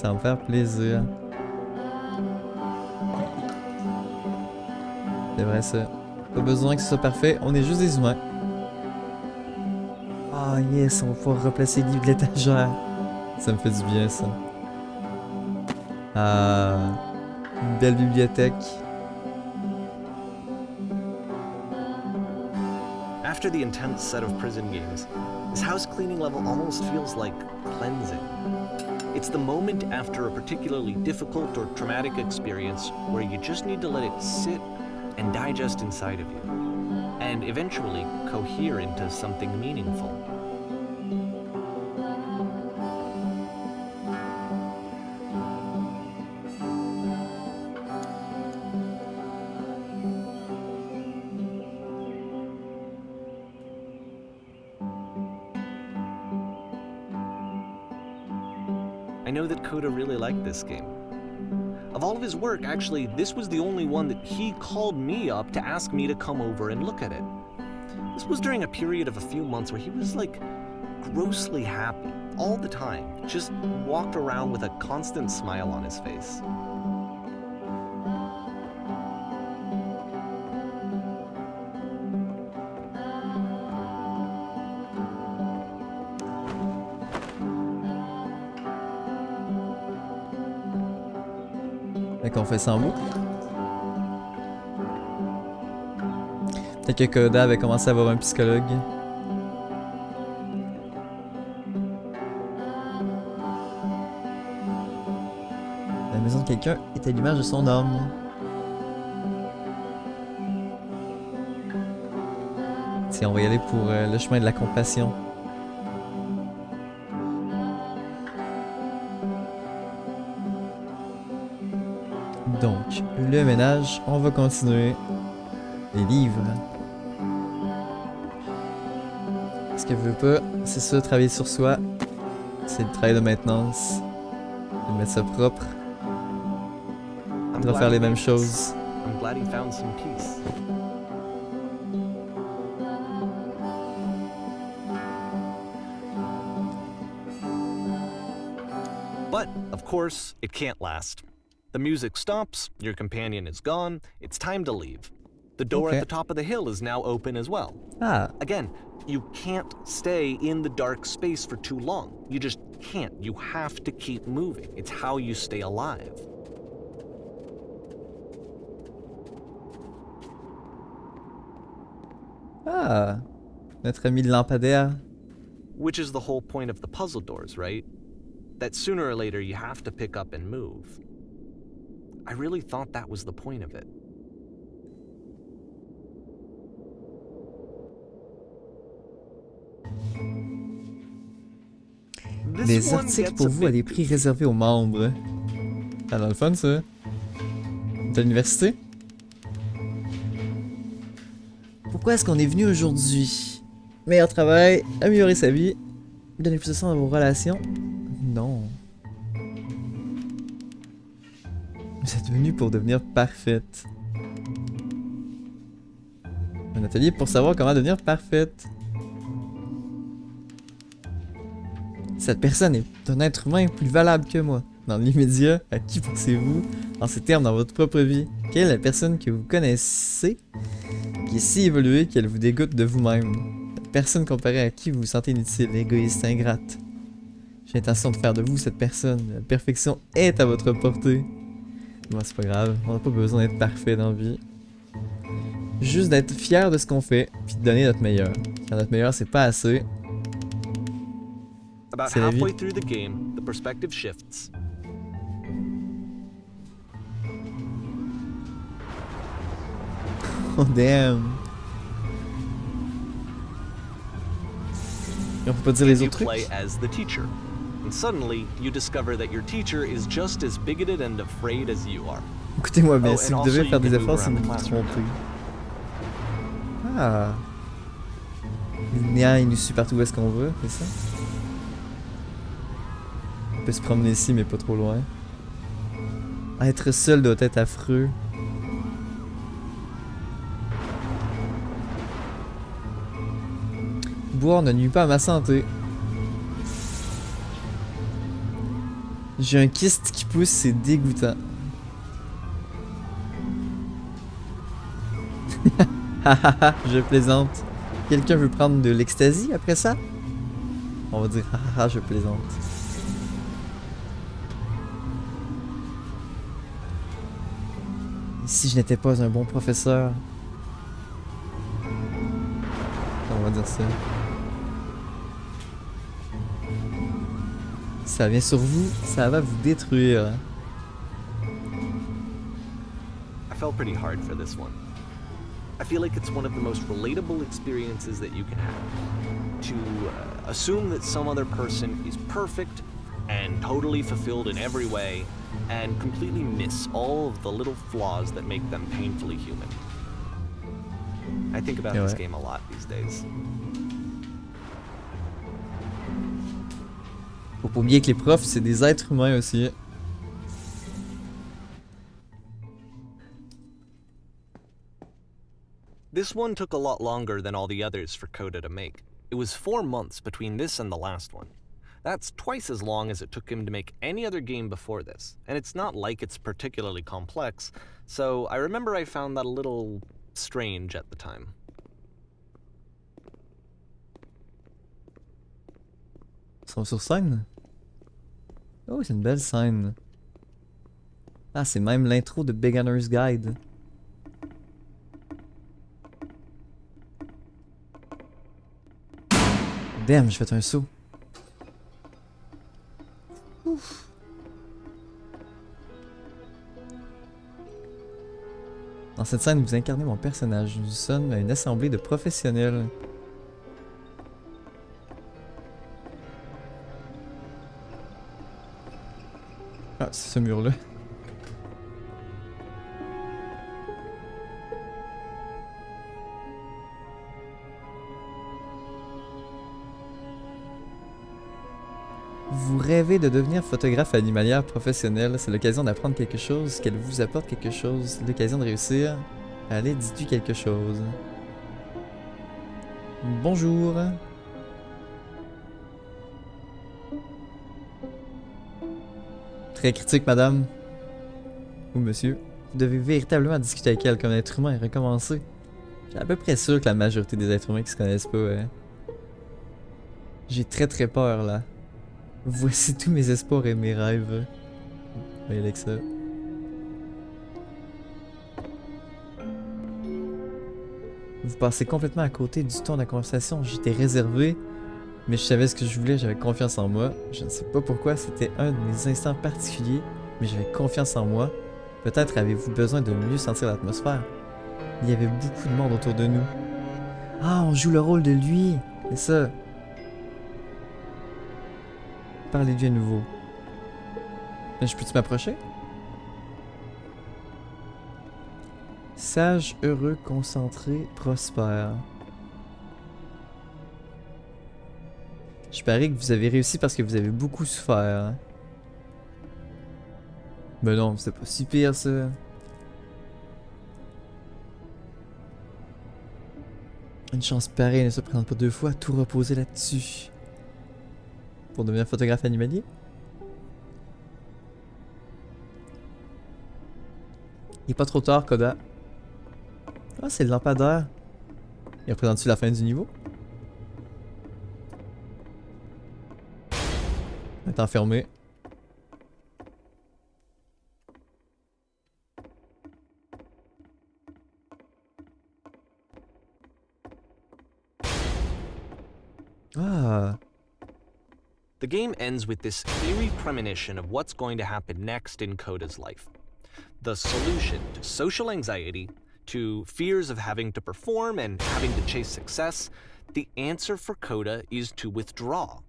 Ça va me faire plaisir. C'est vrai ça. Pas besoin que ce soit parfait, on est juste des humains. Ah yes, on va pouvoir replacer les livres de l'étagère. Ça me fait du bien ça. Ah, une belle bibliothèque. After the intense set of prison games, this house cleaning level almost feels like cleansing. It's the moment after a particularly difficult or traumatic experience where you just need to let it sit and digest inside of you, and eventually cohere into something meaningful. This game. Of all of his work, actually, this was the only one that he called me up to ask me to come over and look at it. This was during a period of a few months where he was like grossly happy all the time, just walked around with a constant smile on his face. Fait qu'on fait ça en boucle. Peut-être que Coda avait commencé à avoir un psychologue. La maison de quelqu'un est à l'image de son homme. Tiens, on va y aller pour euh, le chemin de la compassion. Donc, le ménage, on va continuer. Les livres. Ce qu'elle veut pas, c'est ça, travailler sur soi. C'est le travail de maintenance. De mettre ça propre. De refaire les mêmes choses. I'm glad he found some peace. But, of course, it can't last. The music stops, your companion is gone, it's time to leave. The door Okay. at the top of the hill is now open as well. Ah, Again, you can't stay in the dark space for too long. You just can't. You have to keep moving. It's how you stay alive. ah. Notre ami le lampadaire. Which is the whole point of the puzzle doors, right? That sooner or later you have to pick up and move. I really thought that was the point of it. Des articles pour vous à des prix réservés aux membres. Ah, dans le fun, ça. De l'université. Pourquoi est-ce qu'on est venu aujourd'hui? Meilleur travail, améliorer sa vie, donner plus de sens à vos relations? Vous êtes venu pour devenir parfaite. Un atelier pour savoir comment devenir parfaite. Cette personne est un être humain plus valable que moi. Dans l'immédiat, à qui pensez-vous? En ces termes dans votre propre vie Quelle est la personne que vous connaissez qui est si évoluée qu'elle vous dégoûte de vous-même? La personne comparée à qui vous vous sentez inutile, égoïste, ingrate. J'ai l'intention de faire de vous cette personne. La perfection est à votre portée. Bon, c'est pas grave, on n'a pas besoin d'être parfait dans la vie. Juste d'être fier de ce qu'on fait, puis de donner notre meilleur. Car notre meilleur, c'est pas assez. About C'est la vie. halfway through the game, the perspective shifts. Oh damn. Et on peut pas dire les autres trucs? And suddenly, you discover that your teacher is just as bigoted and afraid as you are. Écoutez-moi bien, Oh, si vous devez faire des efforts, c'est the qui. Ah. Linéa, il nous suit partout où est-ce qu'on veut, c'est ça? On peut se promener ici, mais pas trop loin. Ah, Être seul doit être affreux. Boire ne nuit pas à ma santé. J'ai un kyste qui pousse, c'est dégoûtant. Je plaisante. Quelqu'un veut prendre de l'ecstasy après ça? On va dire hahaha, je plaisante. Si je n'étais pas un bon professeur? On va dire ça. Ça vient sur vous, ça va vous détruire. I felt pretty hard for this one. I feel like it's one of the most relatable experiences that you can have. To uh, assume that some other person is perfect and totally fulfilled in every way, and completely miss all of the little flaws that make them painfully human. I think about Yeah, this right. game a lot these days. Pas oublier que les profs, c'est des êtres humains aussi. This one took a lot longer than all the others for Coda to make. It was four months between this and the last one. That's twice as long as it took him to make any other game before this, and it's not like it's particularly complex, so I remember I found that a little strange at the time. Sont sur scène? Oh, c'est une belle scène. Ah, c'est même l'intro de Beginner's Guide. Damn, j'ai fait un saut. Ouf. Dans cette scène, vous incarnez mon personnage. Nous sommes une assemblée de professionnels. ce mur-là. Vous rêvez de devenir photographe animalière professionnel, c'est l'occasion d'apprendre quelque chose, qu'elle vous apporte quelque chose, l'occasion de réussir. Allez, dis-tu quelque chose? Bonjour. Très critique, madame. Ou monsieur. Vous devez véritablement discuter avec elle comme être humain et recommencer. J'ai à peu près sûr que la majorité des êtres humains qui se connaissent pas, hein. J'ai très très peur là. Voici tous mes espoirs et mes rêves. Alexa. Vous passez complètement à côté du ton de la conversation. J'étais réservé, mais je savais ce que je voulais, j'avais confiance en moi. Je ne sais pas pourquoi, c'était un de mes instants particuliers, mais j'avais confiance en moi. Peut-être avez-vous besoin de mieux sentir l'atmosphère. Il y avait beaucoup de monde autour de nous. Ah, on joue le rôle de lui. C'est ça. Parlez lui à nouveau. Mais je peux-tu m'approcher? Sage, heureux, concentré, prospère. Je parie que vous avez réussi parce que vous avez beaucoup souffert. Mais non, c'est pas si pire ça. Une chance pareille ne se présente pas deux fois, tout reposer là-dessus. Pour devenir photographe animalier? Il est pas trop tard, Koda. Ah, c'est le lampadaire. Il représente-tu la fin du niveau? Est enfermé. Ah, The game ends with this eerie premonition of what's going to happen next in Coda's life. The solution to social anxiety, to fears of having to perform and having to chase success, the answer for Coda is to withdraw,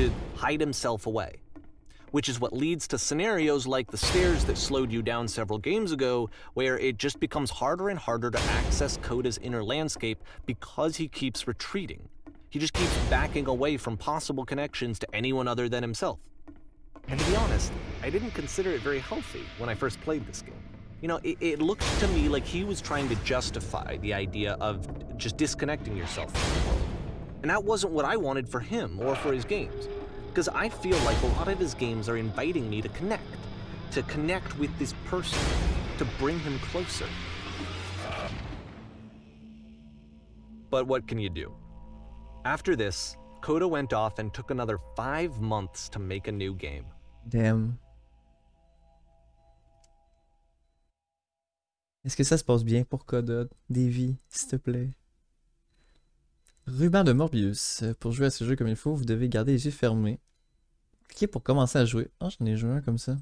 to hide himself away. Which is what leads to scenarios like the stairs that slowed you down several games ago, where it just becomes harder and harder to access Coda's inner landscape because he keeps retreating. He just keeps backing away from possible connections to anyone other than himself. And to be honest, I didn't consider it very healthy when I first played this game. You know, it, it looked to me like he was trying to justify the idea of just disconnecting yourself from the world. And that wasn't what I wanted for him or for his games. Because I feel like a lot of his games are inviting me to connect, to connect with this person, to bring him closer. But what can you do? After this, Coda went off and took another five months to make a new game. damn. Est-ce que ça se passe bien pour Koda? Davy, s'il te plaît. Ruban de Morbius. Pour jouer à ce jeu comme il faut, vous devez garder les yeux fermés. Cliquez pour commencer à jouer. Ah, j'en ai joué un comme ça.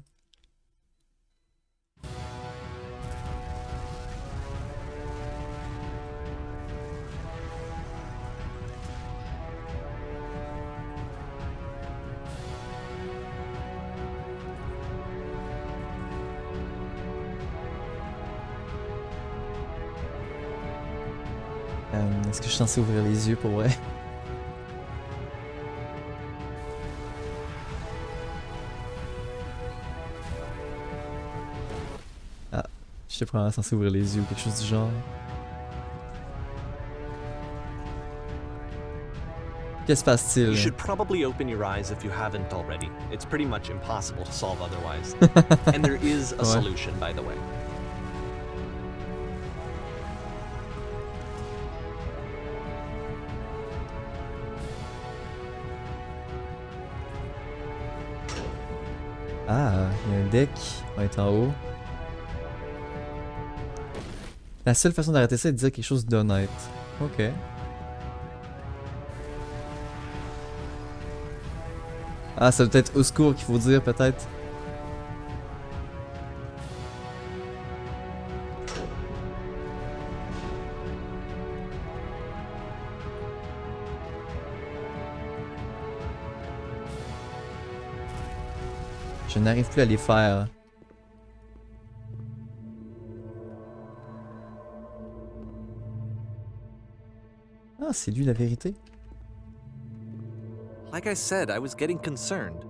Est-ce que je suis censé ouvrir les yeux pour vrai? Ah, j'étais probablement censé ouvrir les yeux ou quelque chose du genre. Que se passe-t-il? You should probably open your eyes if you haven't already. It's pretty much impossible to solve otherwise. and there is a solution, by the way. Ah, il y a un deck. On est en haut. La seule façon d'arrêter ça est de dire quelque chose d'honnête. Ok. Ah, ça doit être au secours qu'il faut dire peut-être. Je n'arrive plus à les faire. Ah, c'est lui la vérité. Like I said, I was getting concerned.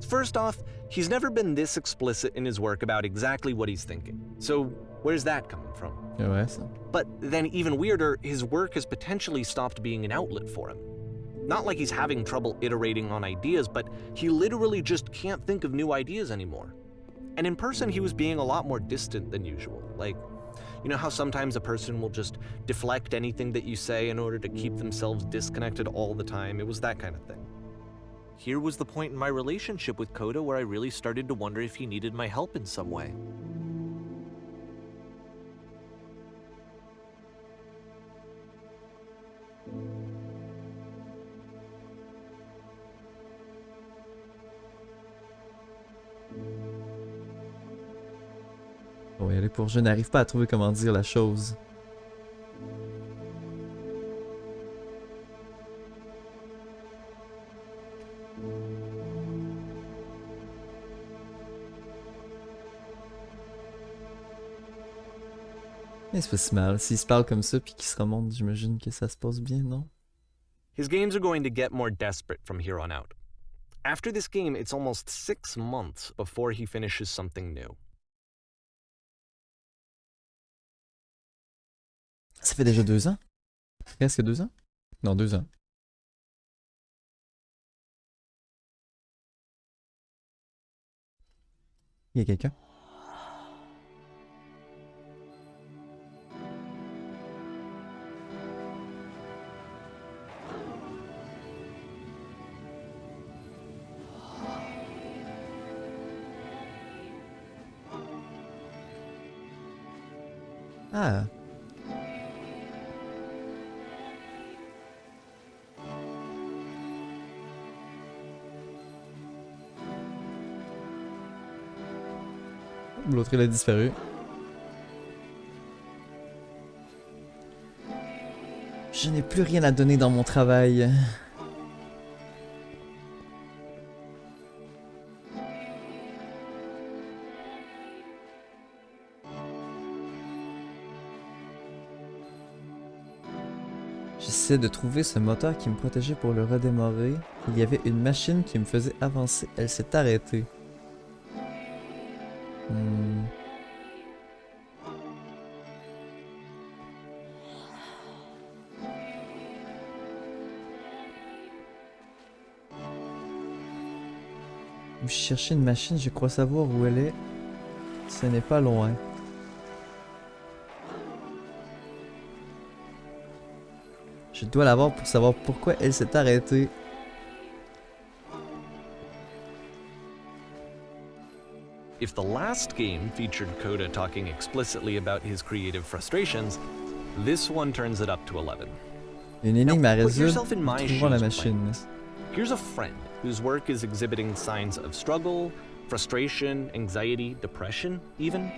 First off, he's never been this explicit in his work about exactly what he's thinking. So, where's that coming from? Ouais, ça. But then, even weirder, his work has potentially stopped being an outlet for him. Not like he's having trouble iterating on ideas, but he literally just can't think of new ideas anymore. And in person, he was being a lot more distant than usual. Like, you know how sometimes a person will just deflect anything that you say in order to keep themselves disconnected all the time? It was that kind of thing. Here was the point in my relationship with Coda where I really started to wonder if he needed my help in some way. On va y aller pour je n'arrive pas à trouver comment dire la chose. Mais c'est pas si mal. S'il se parle comme ça puis qu'il se remonte, j'imagine que ça se passe bien, non? His games are going to get more desperate from here on out. After this game, it's almost six months before he finishes something new. Ça fait déjà deux ans? Presque deux ans? Non, deux ans. Il y a quelqu'un? A disparu. Je n'ai plus rien à donner dans mon travail. J'essaie de trouver ce moteur qui me protégeait pour le redémarrer. Il y avait une machine qui me faisait avancer. Elle s'est arrêtée. Vous cherchez une machine, je crois savoir où elle est. Ce n'est pas loin. Je dois la voir pour savoir pourquoi elle s'est arrêtée. If the last game featured Coda talking explicitly about his creative frustrations, this one turns it up to 11. Une énigme à résoudre. Trouvons la machine. Here's a friend whose work is exhibiting signs of struggle, frustration, anxiety, depression, even.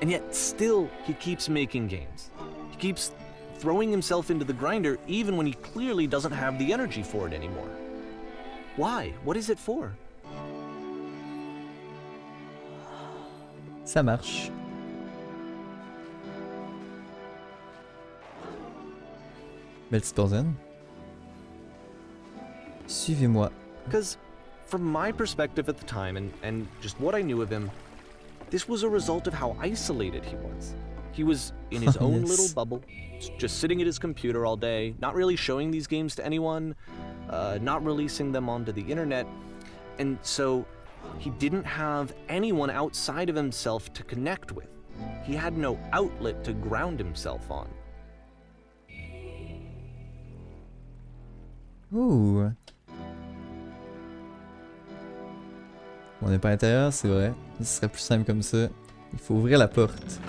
And yet, still, he keeps making games. He keeps throwing himself into the grinder even when he clearly doesn't have the energy for it anymore. Why? What is it for? Ça marche. Porzaine. Suivez-moi. Because, from my perspective at the time and, and just what I knew of him, this was a result of how isolated he was. He was in his own Yes. little bubble, just sitting at his computer all day, not really showing these games to anyone, uh, not releasing them onto the internet. And so he didn't have anyone outside of himself to connect with. He had no outlet to ground himself on. Ouh. On n'est pas à l'intérieur, c'est vrai. Ce serait plus simple comme ça. Il faut ouvrir la porte.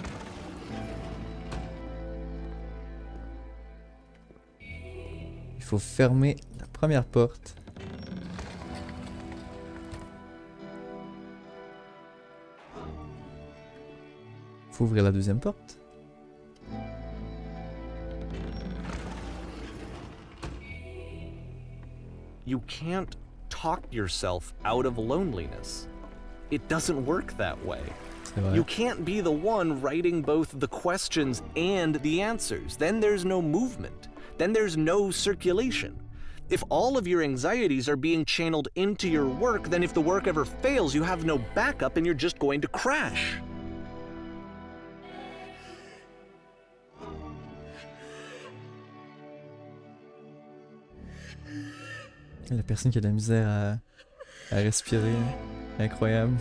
Il faut fermer la première porte. Il faut ouvrir la deuxième porte. You can't talk yourself out of loneliness. It doesn't work that way. You can't be the one writing both the questions and the answers. Then there's no movement. Then there's no circulation. If all of your anxieties are being channeled into your work, then if the work ever fails, you have no backup and you're just going to crash. La personne qui a de la misère à, respirer. Incroyable.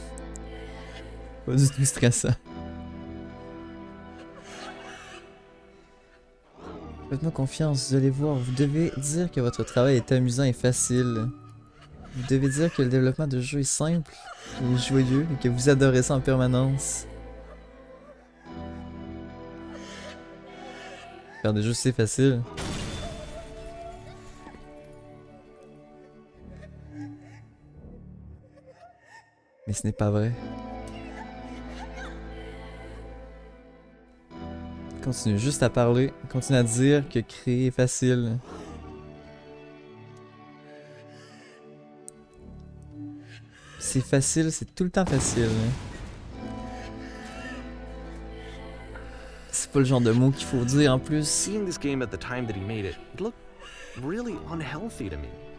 Pas du tout stressant. Faites-moi confiance, vous allez voir, vous devez dire que votre travail est amusant et facile. Vous devez dire que le développement de jeu est simple et joyeux et que vous adorez ça en permanence. Faire des jeux c'est facile. Mais ce n'est pas vrai. Continue juste à parler. Continue à dire que créer est facile. C'est facile, c'est tout le temps facile. C'est pas le genre de mot qu'il faut dire en plus.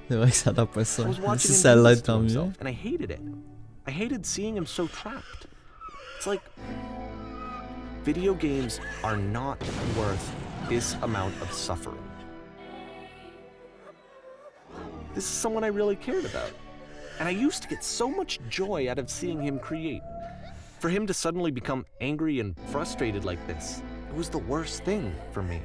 C'est vrai que ça n'a pas ça. Si ça l'aide, tant mieux. I hated seeing him so trapped. It's like video games are not worth this amount of suffering. This is someone I really cared about. And I used to get so much joy out of seeing him create. For him to suddenly become angry and frustrated like this, it was the worst thing for me.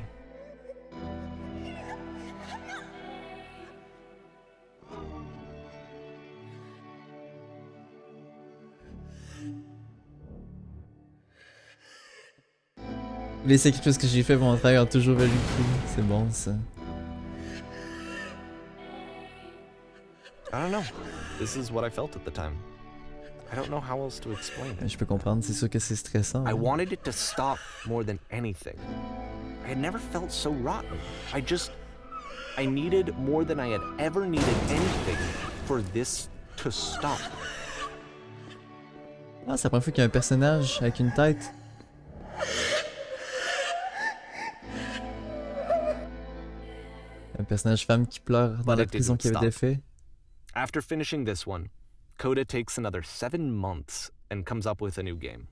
Les sacrifices que j'ai fait pour mon travail ont toujours valu le coup. C'est bon ça. I don't know. This is what I felt at the time. I don't know how else to explain it. Je peux comprendre, c'est sûr que c'est stressant. I hein. wanted it to stop more than anything. I had never felt so rotten. I just. I needed more than I had ever needed anything for this to stop. Ah, c'est la première fois qu'il y a un personnage avec une tête. Personnage femme qui pleure dans la prison qui avait été stop. fait. After finishing this one, Coda takes another seven months and comes up with a new game.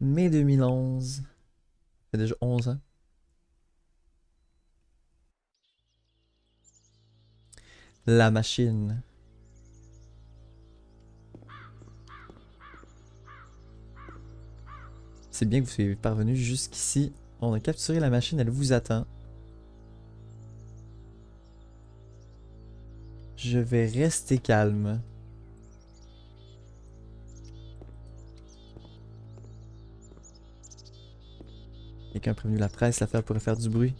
Mai 2011. Ça fait déjà 11 ans. La machine. C'est bien que vous soyez parvenu jusqu'ici. On a capturé la machine, elle vous attend. Je vais rester calme. Quelqu'un a prévenu la presse, l'affaire pourrait faire du bruit.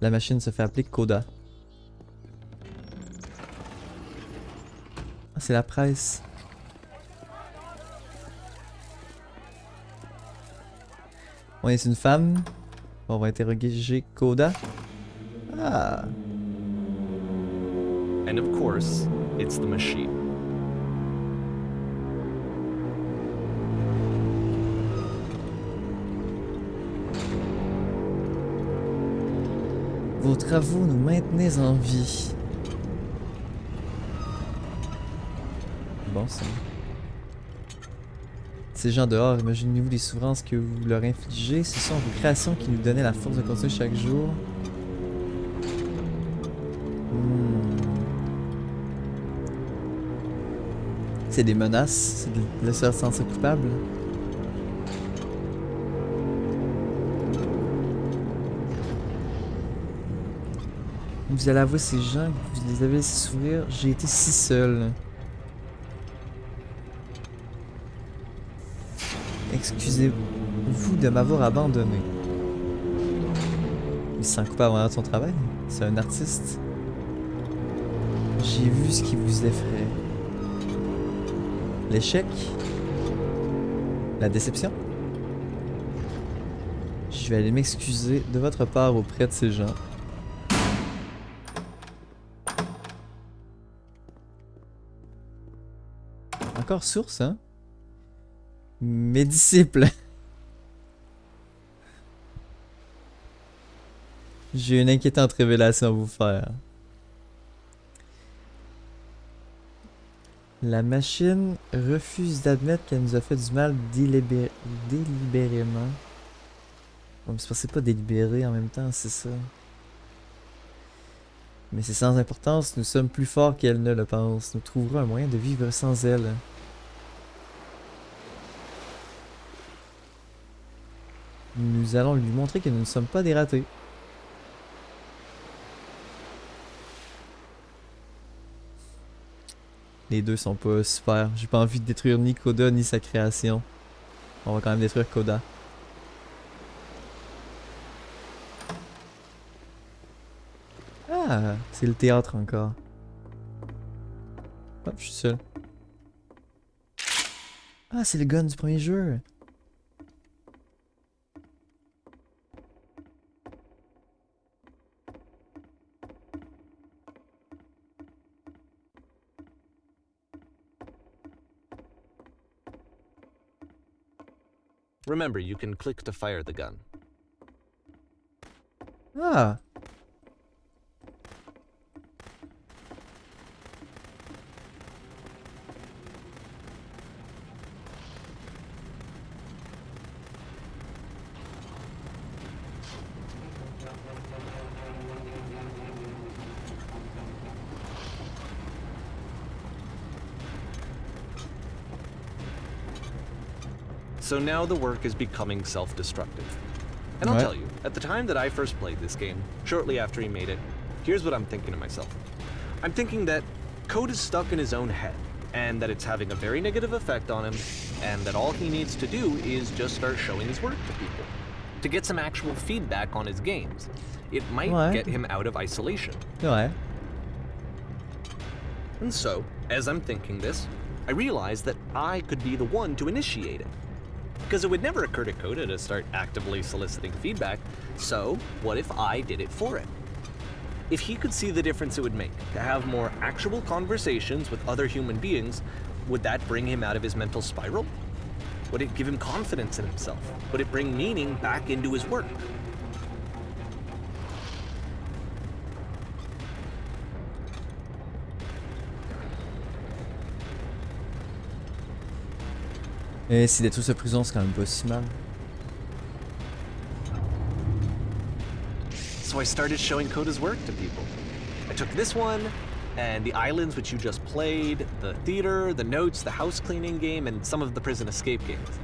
La machine se fait appeler Coda. Ah, c'est la presse. On est une femme. On va interroger Coda. Ah, And of course, it's the machine. vos travaux nous maintenez en vie. Bon, ça. Ces gens dehors, imaginez-vous les souffrances que vous leur infligez. Ce sont vos créations qui nous donnaient la force de continuer chaque jour. Hmm. C'est des menaces, c'est de se sentir coupable. Vous allez avouer ces gens, vous les avez laissés souffrir. J'ai été si seul. Excusez-vous de m'avoir abandonné. Il se sent coupable en son travail. C'est un artiste. J'ai vu ce qui vous effraie. L'échec? La déception? Je vais aller m'excuser de votre part auprès de ces gens. Encore source, hein? Mes disciples. J'ai une inquiétante révélation à vous faire. La machine refuse d'admettre qu'elle nous a fait du mal délibé- délibérément. Bon, c'est pas délibéré en même temps, c'est ça. Mais c'est sans importance, nous sommes plus forts qu'elle ne le pense. Nous trouverons un moyen de vivre sans elle. Nous allons lui montrer que nous ne sommes pas des ratés. Les deux sont pas super. J'ai pas envie de détruire ni Koda ni sa création. On va quand même détruire Koda. Ah, c'est le théâtre encore. Hop, je suis seul. Ah, c'est le gun du premier jeu. Remember, you can click to fire the gun. Ah. So now the work is becoming self-destructive. And I'll tell you, at the time that I first played this game, shortly after he made it, here's what I'm thinking to myself. I'm thinking that code is stuck in his own head, and that it's having a very negative effect on him, and that all he needs to do is just start showing his work to people. To get some actual feedback on his games. It might get him out of isolation. Ouais. And so, as I'm thinking this, I realize that I could be the one to initiate it. Because it would never occur to Coda to start actively soliciting feedback, so what if I did it for him? If he could see the difference it would make to have more actual conversations with other human beings, would that bring him out of his mental spiral? Would it give him confidence in himself? Would it bring meaning back into his work? Et si détruire sa prison, c'est quand même pas si mal. So I started showing Coda's work to people. I took this one, and the islands which you just played, the theater, the notes, the house cleaning game, and some of the prison escape games.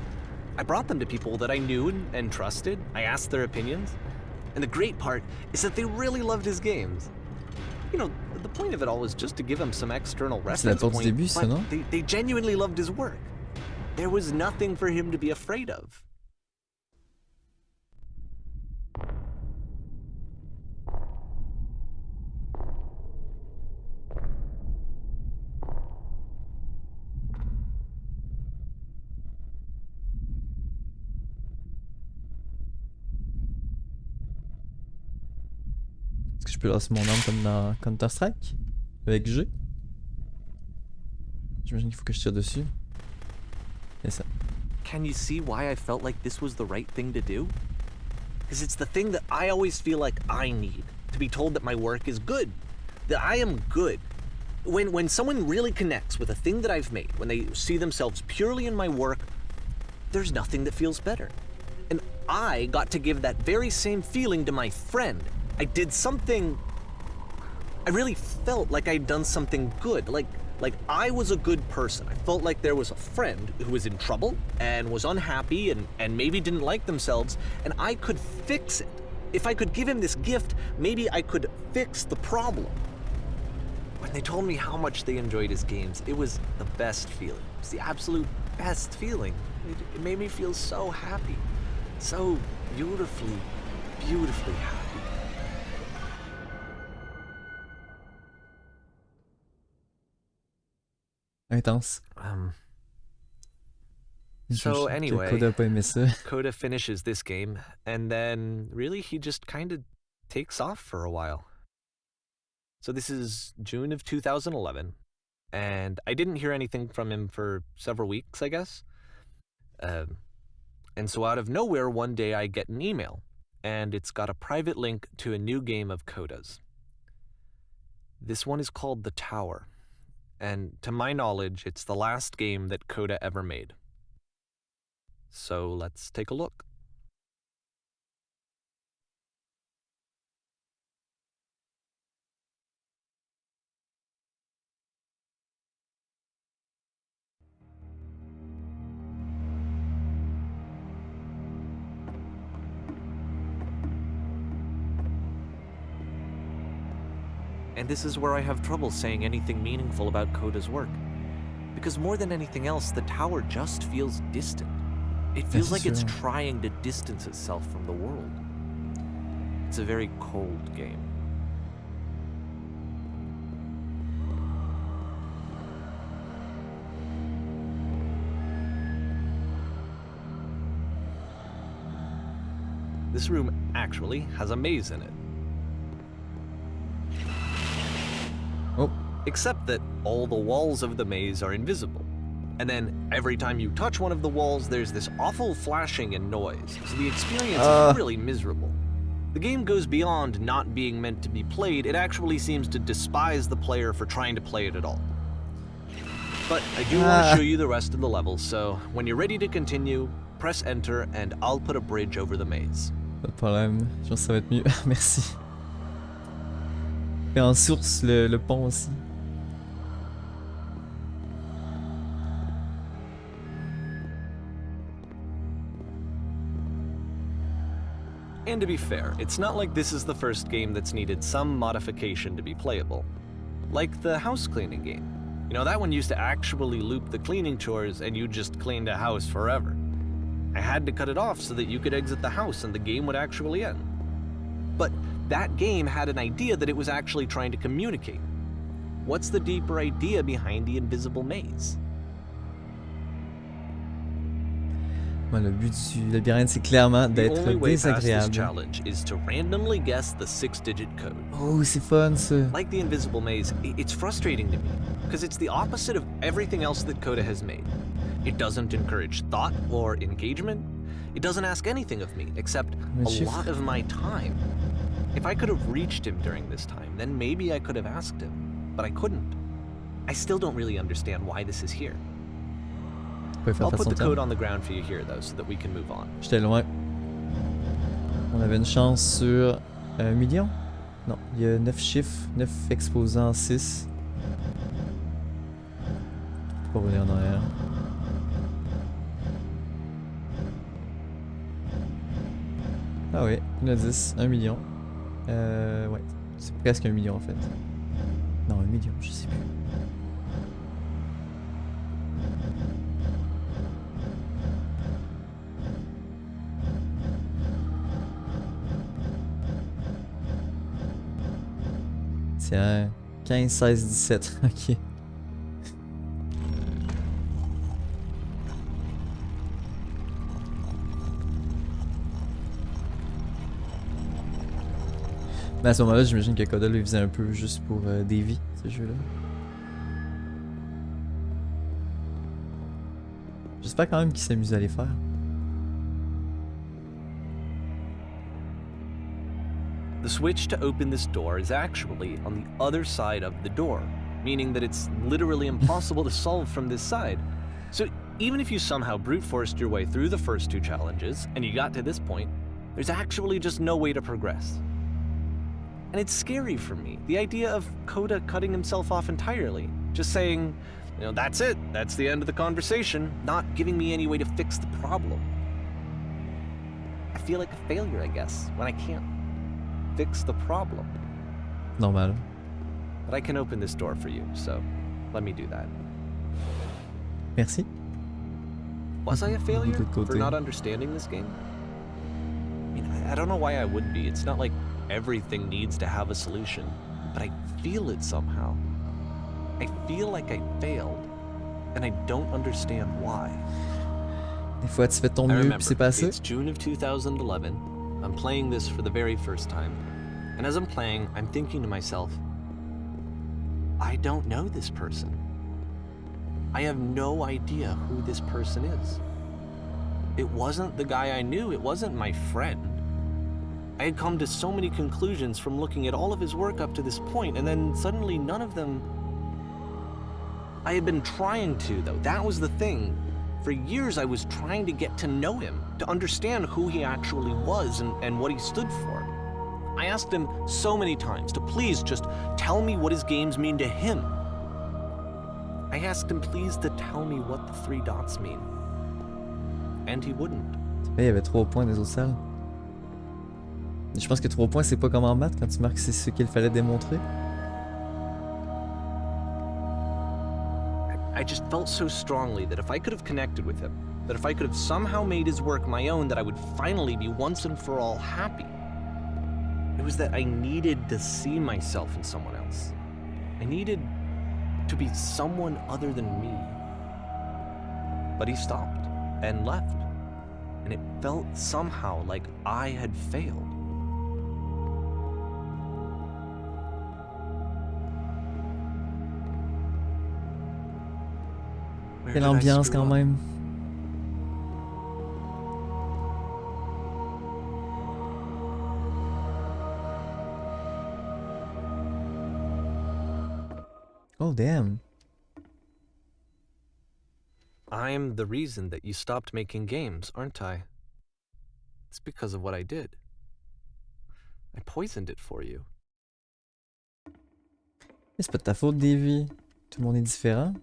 I brought them to people that I knew and, and trusted. I asked their opinions. And the great part is that they really loved his games. You know, the point of it all was just to give him some external C'est la reference porte du point, début, ça, they, they genuinely loved his work. There was nothing for him to be afraid of. Est-ce que je peux lancer mon arme comme dans Counter-Strike? Avec G? J'imagine qu'il faut que je tire dessus. Ça. Can you see why I felt like this was the right thing to do? Because it's the thing that I always feel like I need to be told that my work is good, that I am good. When, when someone really connects with a thing that I've made, when they see themselves purely in my work, there's nothing that feels better. And I got to give that very same feeling to my friend. I did something. I really felt like I'd done something good. Like, like I was a good person. I felt like there was a friend who was in trouble and was unhappy and, and maybe didn't like themselves, and I could fix it. If I could give him this gift, maybe I could fix the problem. When they told me how much they enjoyed his games, it was the best feeling. It was the absolute best feeling. It, it made me feel so happy. So beautifully, beautifully happy. Intense. Um, So anyway. Coda a pas aimé ça. Coda finishes this game, and then really he just kind of takes off for a while. So this is June of 2011, and I didn't hear anything from him for several weeks, I guess. Um, and so out of nowhere, one day I get an email, and it's got a private link to a new game of Coda's. This one is called The Tower, and to my knowledge, it's the last game that Coda ever made. So let's take a look. And this is where I have trouble saying anything meaningful about Coda's work. Because more than anything else, the tower just feels distant. It feels like it's trying to distance itself from the world. It's a very cold game. This room actually has a maze in it. Except that all the walls of the maze are invisible. And then every time you touch one of the walls, there's this awful flashing and noise, so the experience Uh. is really miserable. The game goes beyond not being meant to be played, it actually seems to despise the player for trying to play it at all. But I do want Ah. to show you the rest of the levels, so when you're ready to continue, press enter and I'll put a bridge over the maze. pas de problème. Je pense que ça va être mieux. Merci. Et en source, le, le pont aussi. And to be fair, it's not like this is the first game that's needed some modification to be playable. Like the house cleaning game. You know, that one used to actually loop the cleaning chores and you just cleaned a house forever. I had to cut it off so that you could exit the house and the game would actually end. But that game had an idea that it was actually trying to communicate. What's the deeper idea behind the invisible maze? Ouais, le but du labyrinthe, c'est clairement The d'être only way past this désagréable. challenge is to randomly guess the six-digit code. Oh, c'est fun ça. Like the Invisible Maze, it's frustrating to me because it's the opposite of everything else that Coda has made. It doesn't encourage thought or engagement. It doesn't ask anything of me except a lot of my time. If I could have reached him during this time, then maybe I could have asked him, but I couldn't. I still don't really understand why this is here. Pouvez faire I'll passer put son the code temps. on the ground for you here though so that we can move on. J'étais loin. On avait une chance sur un million? Non, il y a 9 chiffres, 9 exposants, 6. Pas revenir en arrière. Ah oui, a 10, 1 million. Euh, ouais, c'est presque un million en fait. Non, un million, je sais plus. Tiens, 15, 16, 17, ok. Mais à ce moment-là, j'imagine que Coda le faisait un peu juste pour euh, des vies, ce jeu-là. J'espère quand même qu'il s'amuse à les faire. Switch to open this door is actually on the other side of the door, meaning that it's literally impossible to solve from this side. So even if you somehow brute forced your way through the first two challenges and you got to this point, there's actually just no way to progress. And it's scary for me, the idea of Coda cutting himself off entirely, just saying, you know, that's it, that's the end of the conversation, not giving me any way to fix the problem. I feel like a failure, I guess, when I can't fix the problem. Normal. But I can open this door for you, so let me do that. Merci. Was I a failure for not understanding this game? I mean, I, don't know why I would be. It's not like everything needs to have a solution, but I feel it somehow. I feel like I failed, and I don't understand why. Des fois, tu fais ton mieux, puis c'est pas assez. it's June of 2011. I'm playing this for the very first time. And as I'm playing, I'm thinking to myself, I don't know this person. I have no idea who this person is. It wasn't the guy I knew, it wasn't my friend. I had come to so many conclusions from looking at all of his work up to this point, and then suddenly none of them. I had been trying to, though. That was the thing. For years, I was trying to get to know him, to understand who he actually was and, and what he stood for. I asked him so many times to please just tell me what his games mean to him. I asked him please to tell me what the three dots mean. And he wouldn't. Eh, il y avait 3 points des autres salles. Je pense que 3 points, c'est pas comme en maths quand tu marques c'est ce qu'il fallait démontrer. I just felt so strongly that if I could have connected with him, that if I could have somehow made his work my own, that I would finally be once and for all happy. It was that I needed to see myself in someone else. I needed to be someone other than me. But he stopped and left, and it felt somehow like I had failed. Quelle ambiance quand même. Oh damn. I'm the reason that you stopped making games, aren't I? It's because of what I did. I poisoned it for you. C'est pas de ta faute, Davy. Tout le monde est différent.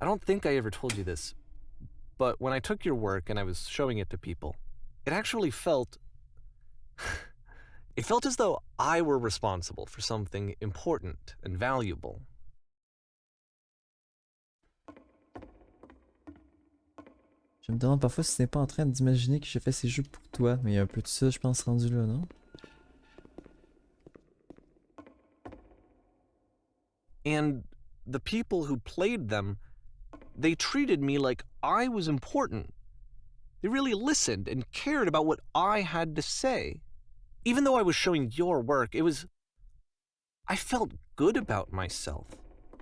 I don't think I ever told you this, but when I took your work and I was showing it to people, it actually felt. It felt as though I were responsible for something important and valuable. Je me demande parfois si t'es pas en train d'imaginer que je fais ces jeux pour toi, mais il y a un peu de ça, je pense, rendu là, non? And the people who played them, they treated me like I was important. They really listened and cared about what I had to say. Even though I was showing your work, it was. I felt good about myself.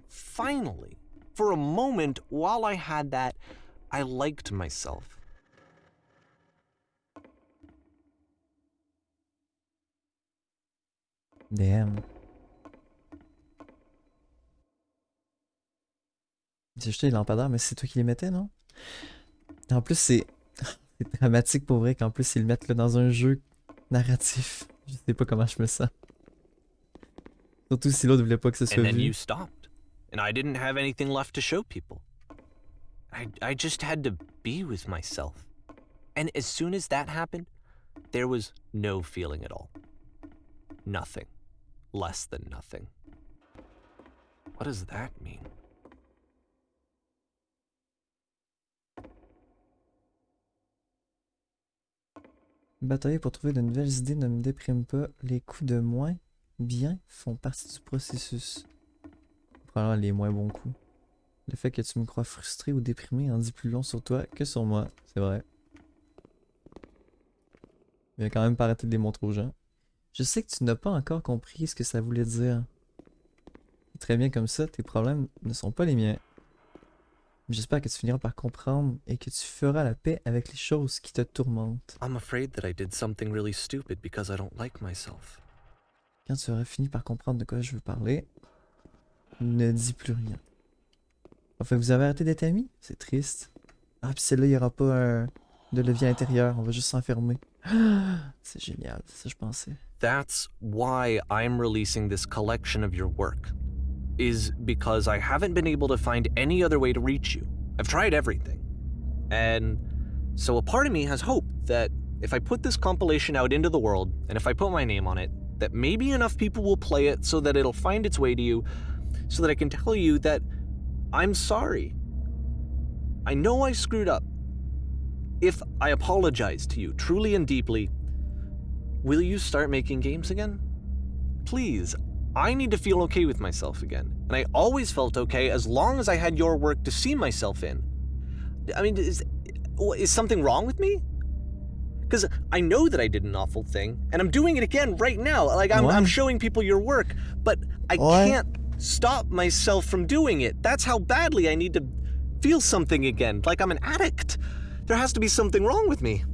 Finally. For a moment, while I had that, I liked myself. Damn. J'ai jeté les lampadaires, mais c'est toi qui les mettais, non? En plus, c'est dramatique pour vrai qu'en plus ils le mettent là, dans un jeu narratif. Je sais pas comment je me sens. Surtout si l'autre voulait pas que ce soit And then vu. you stopped, and I didn't have anything left to show people. I, I just had to be with myself. And as soon as that happened, there was no feeling at all. Nothing. Less than nothing. What does that mean? Batailler pour trouver de nouvelles idées ne me déprime pas. Les coups de moins bien font partie du processus. Probablement les moins bons coups. Le fait que tu me crois frustré ou déprimé en dit plus long sur toi que sur moi, c'est vrai. A quand même pas arrêté de les montrer aux gens. Je sais que tu n'as pas encore compris ce que ça voulait dire. Très bien comme ça, tes problèmes ne sont pas les miens. J'espère que tu finiras par comprendre et que tu feras la paix avec les choses qui te tourmentent. I'm afraid that I did something really stupid because I don't like myself. Quand tu auras fini par comprendre de quoi je veux parler, ne dis plus rien. Enfin, vous avez arrêté d'être amis? C'est triste. Ah, puis celle-là, il n'y aura pas un... de levier intérieur, on va juste s'enfermer. C'est génial, c'est ça que je pensais. That's why I'm releasing this collection of your work. Is because I haven't been able to find any other way to reach you. I've tried everything. And so a part of me has hope that if I put this compilation out into the world, and if I put my name on it, that maybe enough people will play it so that it'll find its way to you, so that I can tell you that I'm sorry. I know I screwed up. If I apologize to you truly and deeply, Will you start making games again? Please, I need to feel okay with myself again. And I always felt okay as long as I had your work to see myself in. I mean, is, is something wrong with me? Because I know that I did an awful thing, and I'm doing it again right now. Like, I'm, I'm showing people your work, but I What? can't stop myself from doing it. That's how badly I need to feel something again, like I'm an addict. there has to be something wrong with me.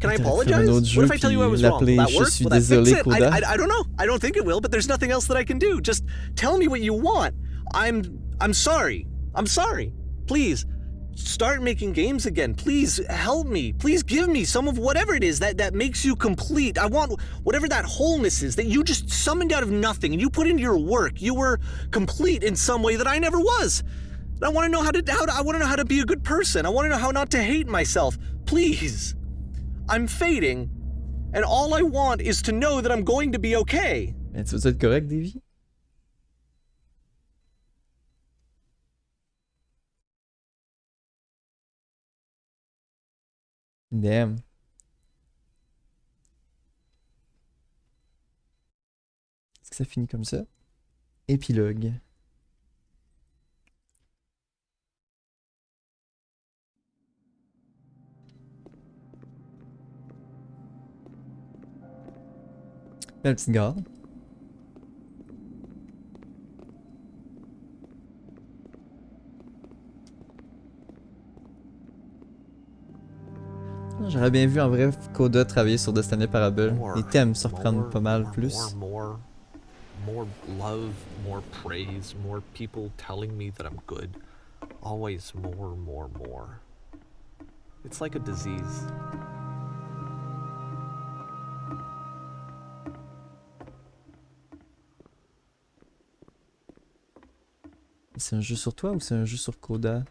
Can I T'aurais pu faire un autre apologize? What if I tell you I was wrong? Will that work? Will that fix it? I, I, I don't know. I don't think it will, but there's nothing else that I can do. Just tell me what you want. I'm I'm sorry. I'm sorry. Please start making games again. Please help me. Please give me some of whatever it is that that makes you complete. I want whatever that wholeness is that you just summoned out of nothing and you put into your work. You were complete in some way that I never was. I want to know how to how to, I want to know how to be a good person. I want to know how not to hate myself. Please. I'm fading, and all I want is to know that I'm going to be okay. Mais tu veux être correct, Davy? Damn. Est-ce que ça finit comme ça? Épilogue. Belle petite gare. J'aurais bien vu en vrai Coda travailler sur Destiny Parable. Les thèmes surprennent pas mal plus. More love, more praise, more people telling me that I'm good. Always more, more, more. It's like a disease. C'est un jeu sur toi ou c'est un jeu sur Coda?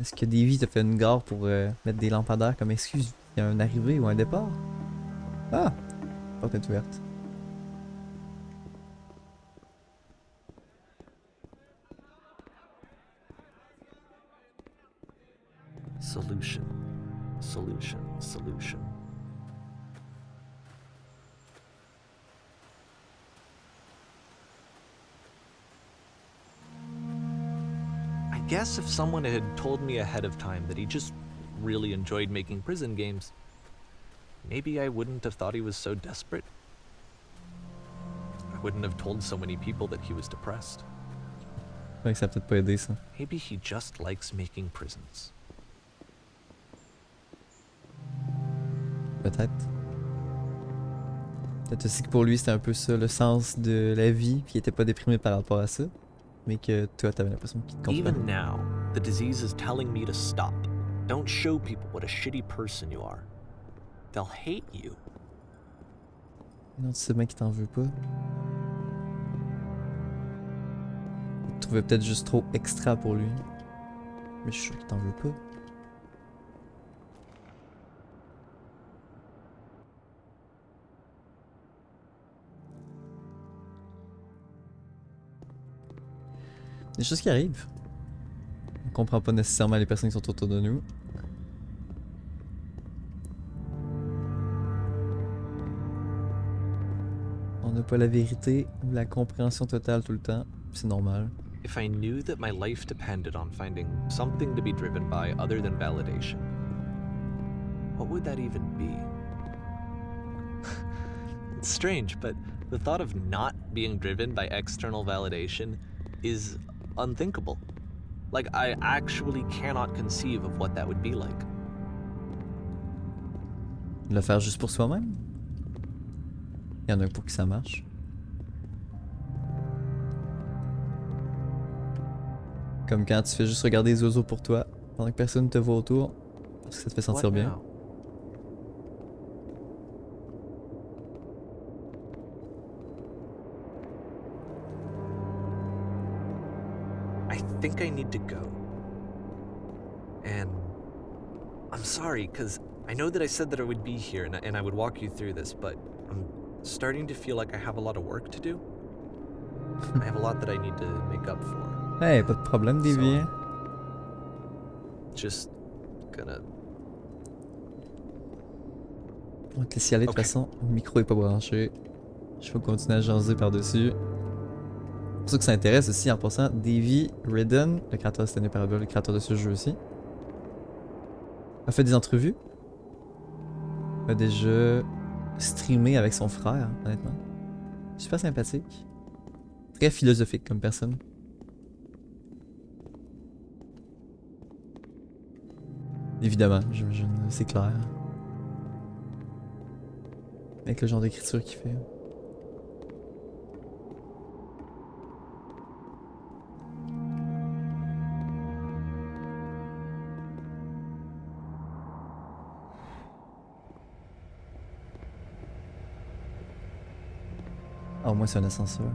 Est-ce que Davy t'a fait une gare pour euh, mettre des lampadaires comme excuse? Il y a un arrivée ou un départ? Ah! Porte est ouverte. Guess if someone had told me ahead of time that he just really enjoyed making prison games, maybe I wouldn't have thought he was so desperate. I wouldn't have told so many people that he was depressed. Ouais, que ça a peut-être pas aidé ça. Maybe he just likes making prisons. Peut-être. Peut-être aussi que pour lui c'était un peu ça le sens de la vie, puis il était pas déprimé par rapport à ça. Mais que toi t'avais l'impression qu'il te Even comprenait. now, the disease is telling me to stop. Don't show people what a shitty person you are. They'll hate you. Non, tu sais bien qu'il t'en veut pas. Il te trouvait peut-être juste trop extra pour lui. Mais je suis sûr qu'il t'en veut pas. Des choses qui arrivent. On comprend pas nécessairement les personnes qui sont autour de nous. On n'a pas la vérité ou la compréhension totale tout le temps. C'est normal. If I knew that my life depended on finding something to be driven by other than validation, what would that even be? it's strange, but the thought of not being driven by external validation is unthinkable. Like, I actually cannot conceive of what that would be like. Le faire juste pour soi-même? Il y en a un pour que ça marche. Comme quand tu fais juste regarder les oiseaux pour toi, pendant que personne te voit autour, parce que ça te fait sentir bien. I think I need to go. And I'm sorry, because I know that I said that I would be here and I, and I would walk you through this, but I'm starting to feel like I have a lot of work to do. I have a lot that I need to make up for. Hey, pas de problème, hein? Just gonna. On va te laisser aller de toute façon. Le micro est pas branché. Je vais continuer à jaser par-dessus. Pour ceux que ça intéresse aussi, en passant, Davy Ridden, le créateur de Stanley Parable, le créateur de ce jeu aussi, a fait des entrevues. A déjà streamé avec son frère, honnêtement. Super sympathique. Très philosophique comme personne. Évidemment, j'imagine, c'est clair. Avec le genre d'écriture qu'il fait. Moins c'est un ascenseur.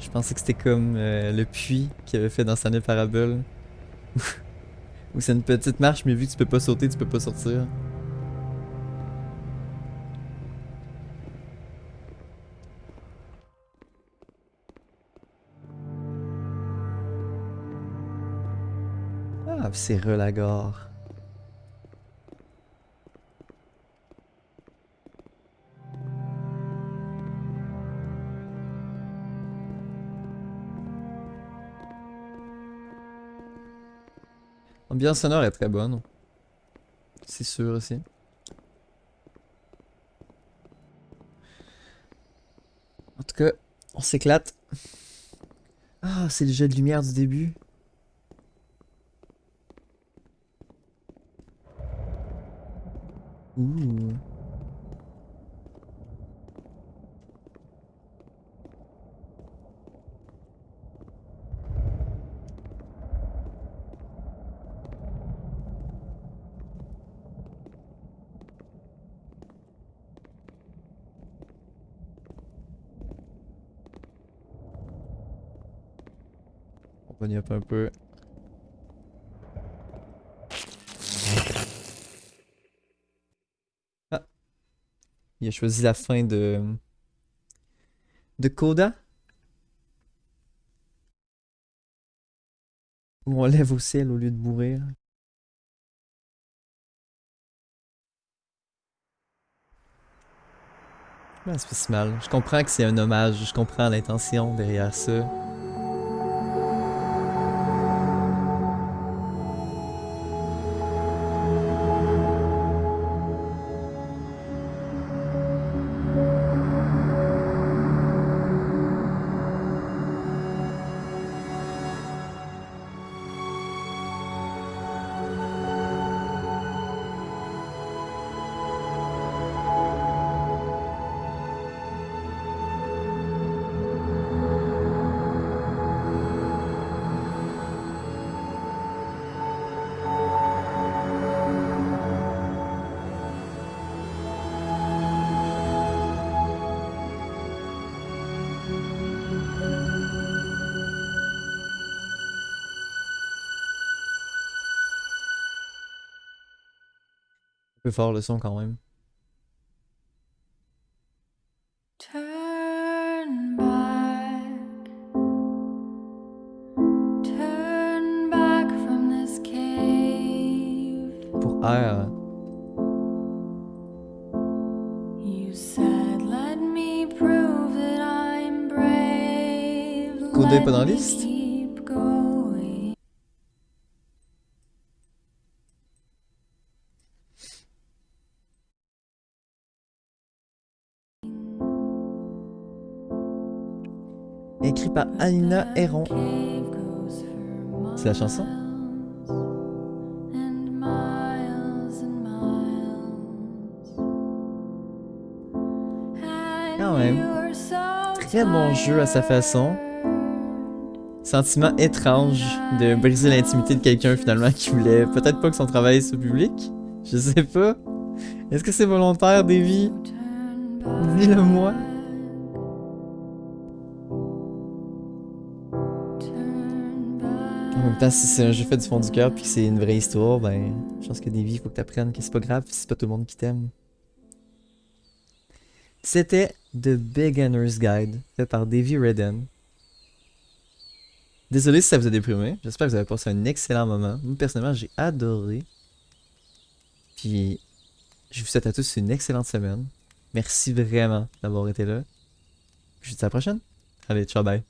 Je pensais que c'était comme euh, le puits qu'il avait fait dans Stanley Parable. Où c'est une petite marche, mais vu que tu peux pas sauter, tu peux pas sortir. Ah, c'est relagore. L'ambiance sonore est très bonne. C'est sûr aussi. En tout cas, on s'éclate. Ah, c'est le jet de lumière du début. Ouh. Un peu. Ah. Il a choisi la fin de... De Coda. Où on lève au ciel au lieu de mourir. Ah, c'est pas si mal. Je comprends que c'est un hommage, je comprends l'intention derrière ça. Peu fort le son quand même. Goes for C'est la chanson? Quand même. Très bon jeu à sa façon. Sentiment étrange de briser l'intimité de quelqu'un finalement qui voulait peut-être pas que son travail soit public. Je sais pas. Est-ce que c'est volontaire, Davy? Dis-le-moi. Même temps, si c'est un jeu fait du fond du cœur puis que c'est une vraie histoire, ben, je pense que Davy, il faut que t'apprennes que c'est pas grave c'est pas tout le monde qui t'aime. C'était The Beginner's Guide, fait par Davy Redden. Désolé si ça vous a déprimé. J'espère que vous avez passé un excellent moment. Moi, personnellement, j'ai adoré. Puis, je vous souhaite à tous une excellente semaine. Merci vraiment d'avoir été là. Je vous dis à la prochaine. Allez, ciao, bye.